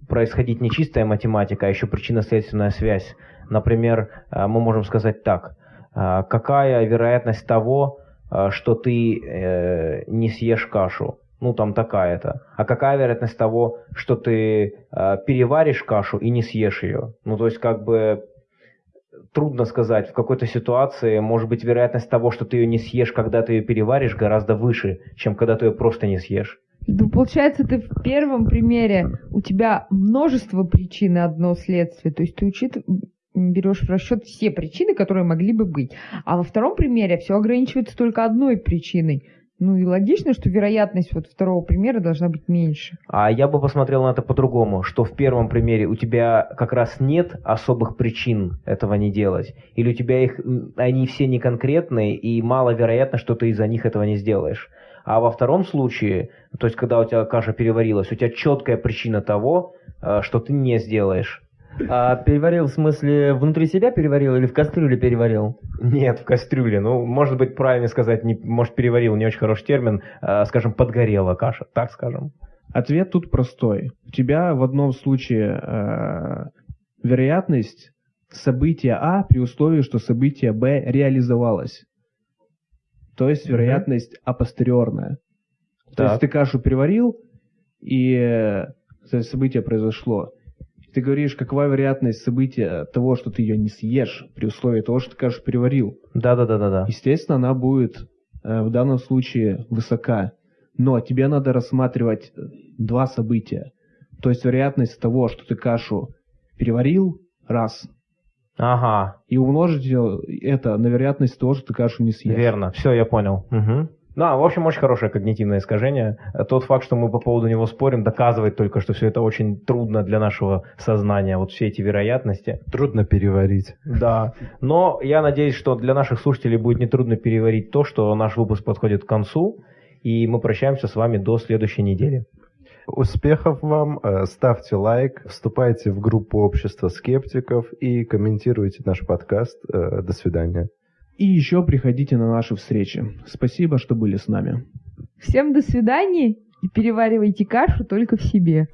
Speaker 1: происходить не чистая математика, а еще причинно-следственная связь. Например, э, мы можем сказать так. э, Какая вероятность того, э, что ты э, не съешь кашу? Ну, там такая-то. А какая вероятность того, что ты э, переваришь кашу и не съешь ее? Ну, то есть, как бы трудно сказать, в какой-то ситуации, может быть, вероятность того, что ты ее не съешь, когда ты ее переваришь, гораздо выше, чем когда ты ее просто не съешь.
Speaker 3: Ну, получается, ты в первом примере у тебя множество причин и одно следствие. То есть ты учит, берешь в расчет все причины, которые могли бы быть. А во втором примере все ограничивается только одной причиной. Ну и логично, что вероятность вот второго примера должна быть меньше.
Speaker 1: А я бы посмотрел на это по-другому, что в первом примере у тебя как раз нет особых причин этого не делать, или у тебя их, они все не конкретные, и маловероятно, что ты из-за них этого не сделаешь. А во втором случае, то есть когда у тебя каша переварилась, у тебя четкая причина того, э, что ты не сделаешь.
Speaker 5: А переварил в смысле внутри себя переварил или в кастрюле переварил?
Speaker 1: Нет, в кастрюле. Ну, может быть, правильно сказать, не, может, переварил, не очень хороший термин, э, скажем, подгорела каша, так скажем.
Speaker 2: Ответ тут простой. У тебя в одном случае э, вероятность события А при условии, что событие Б реализовалось. То есть вероятность апостериорная. То
Speaker 1: Так.
Speaker 2: есть ты кашу переварил, и то событие произошло. Ты говоришь, какова вероятность события того, что ты ее не съешь, при условии того, что ты кашу переварил.
Speaker 1: Да-да-да-да-да.
Speaker 2: Естественно, она будет э, в данном случае высока. Но тебе надо рассматривать э, два события. То есть вероятность того, что ты кашу переварил, раз.
Speaker 1: Ага,
Speaker 2: И умножить её- это на вероятность того, что ты кашу не съешь.
Speaker 1: Верно, все, я понял. Да, в общем, очень хорошее когнитивное искажение. Тот факт, что мы по поводу него спорим, доказывает только, что все это очень трудно для нашего сознания, вот все эти вероятности.
Speaker 4: Трудно переварить.
Speaker 1: Да, но я надеюсь, что для наших слушателей будет нетрудно переварить то, что наш выпуск подходит к концу, и мы прощаемся с вами до следующей недели.
Speaker 4: Успехов вам, э, ставьте лайк, вступайте в группу общества скептиков и комментируйте наш подкаст. Э, До свидания.
Speaker 2: И еще приходите на наши встречи. Спасибо, что были с нами.
Speaker 3: Всем до свидания и переваривайте кашу только в себе.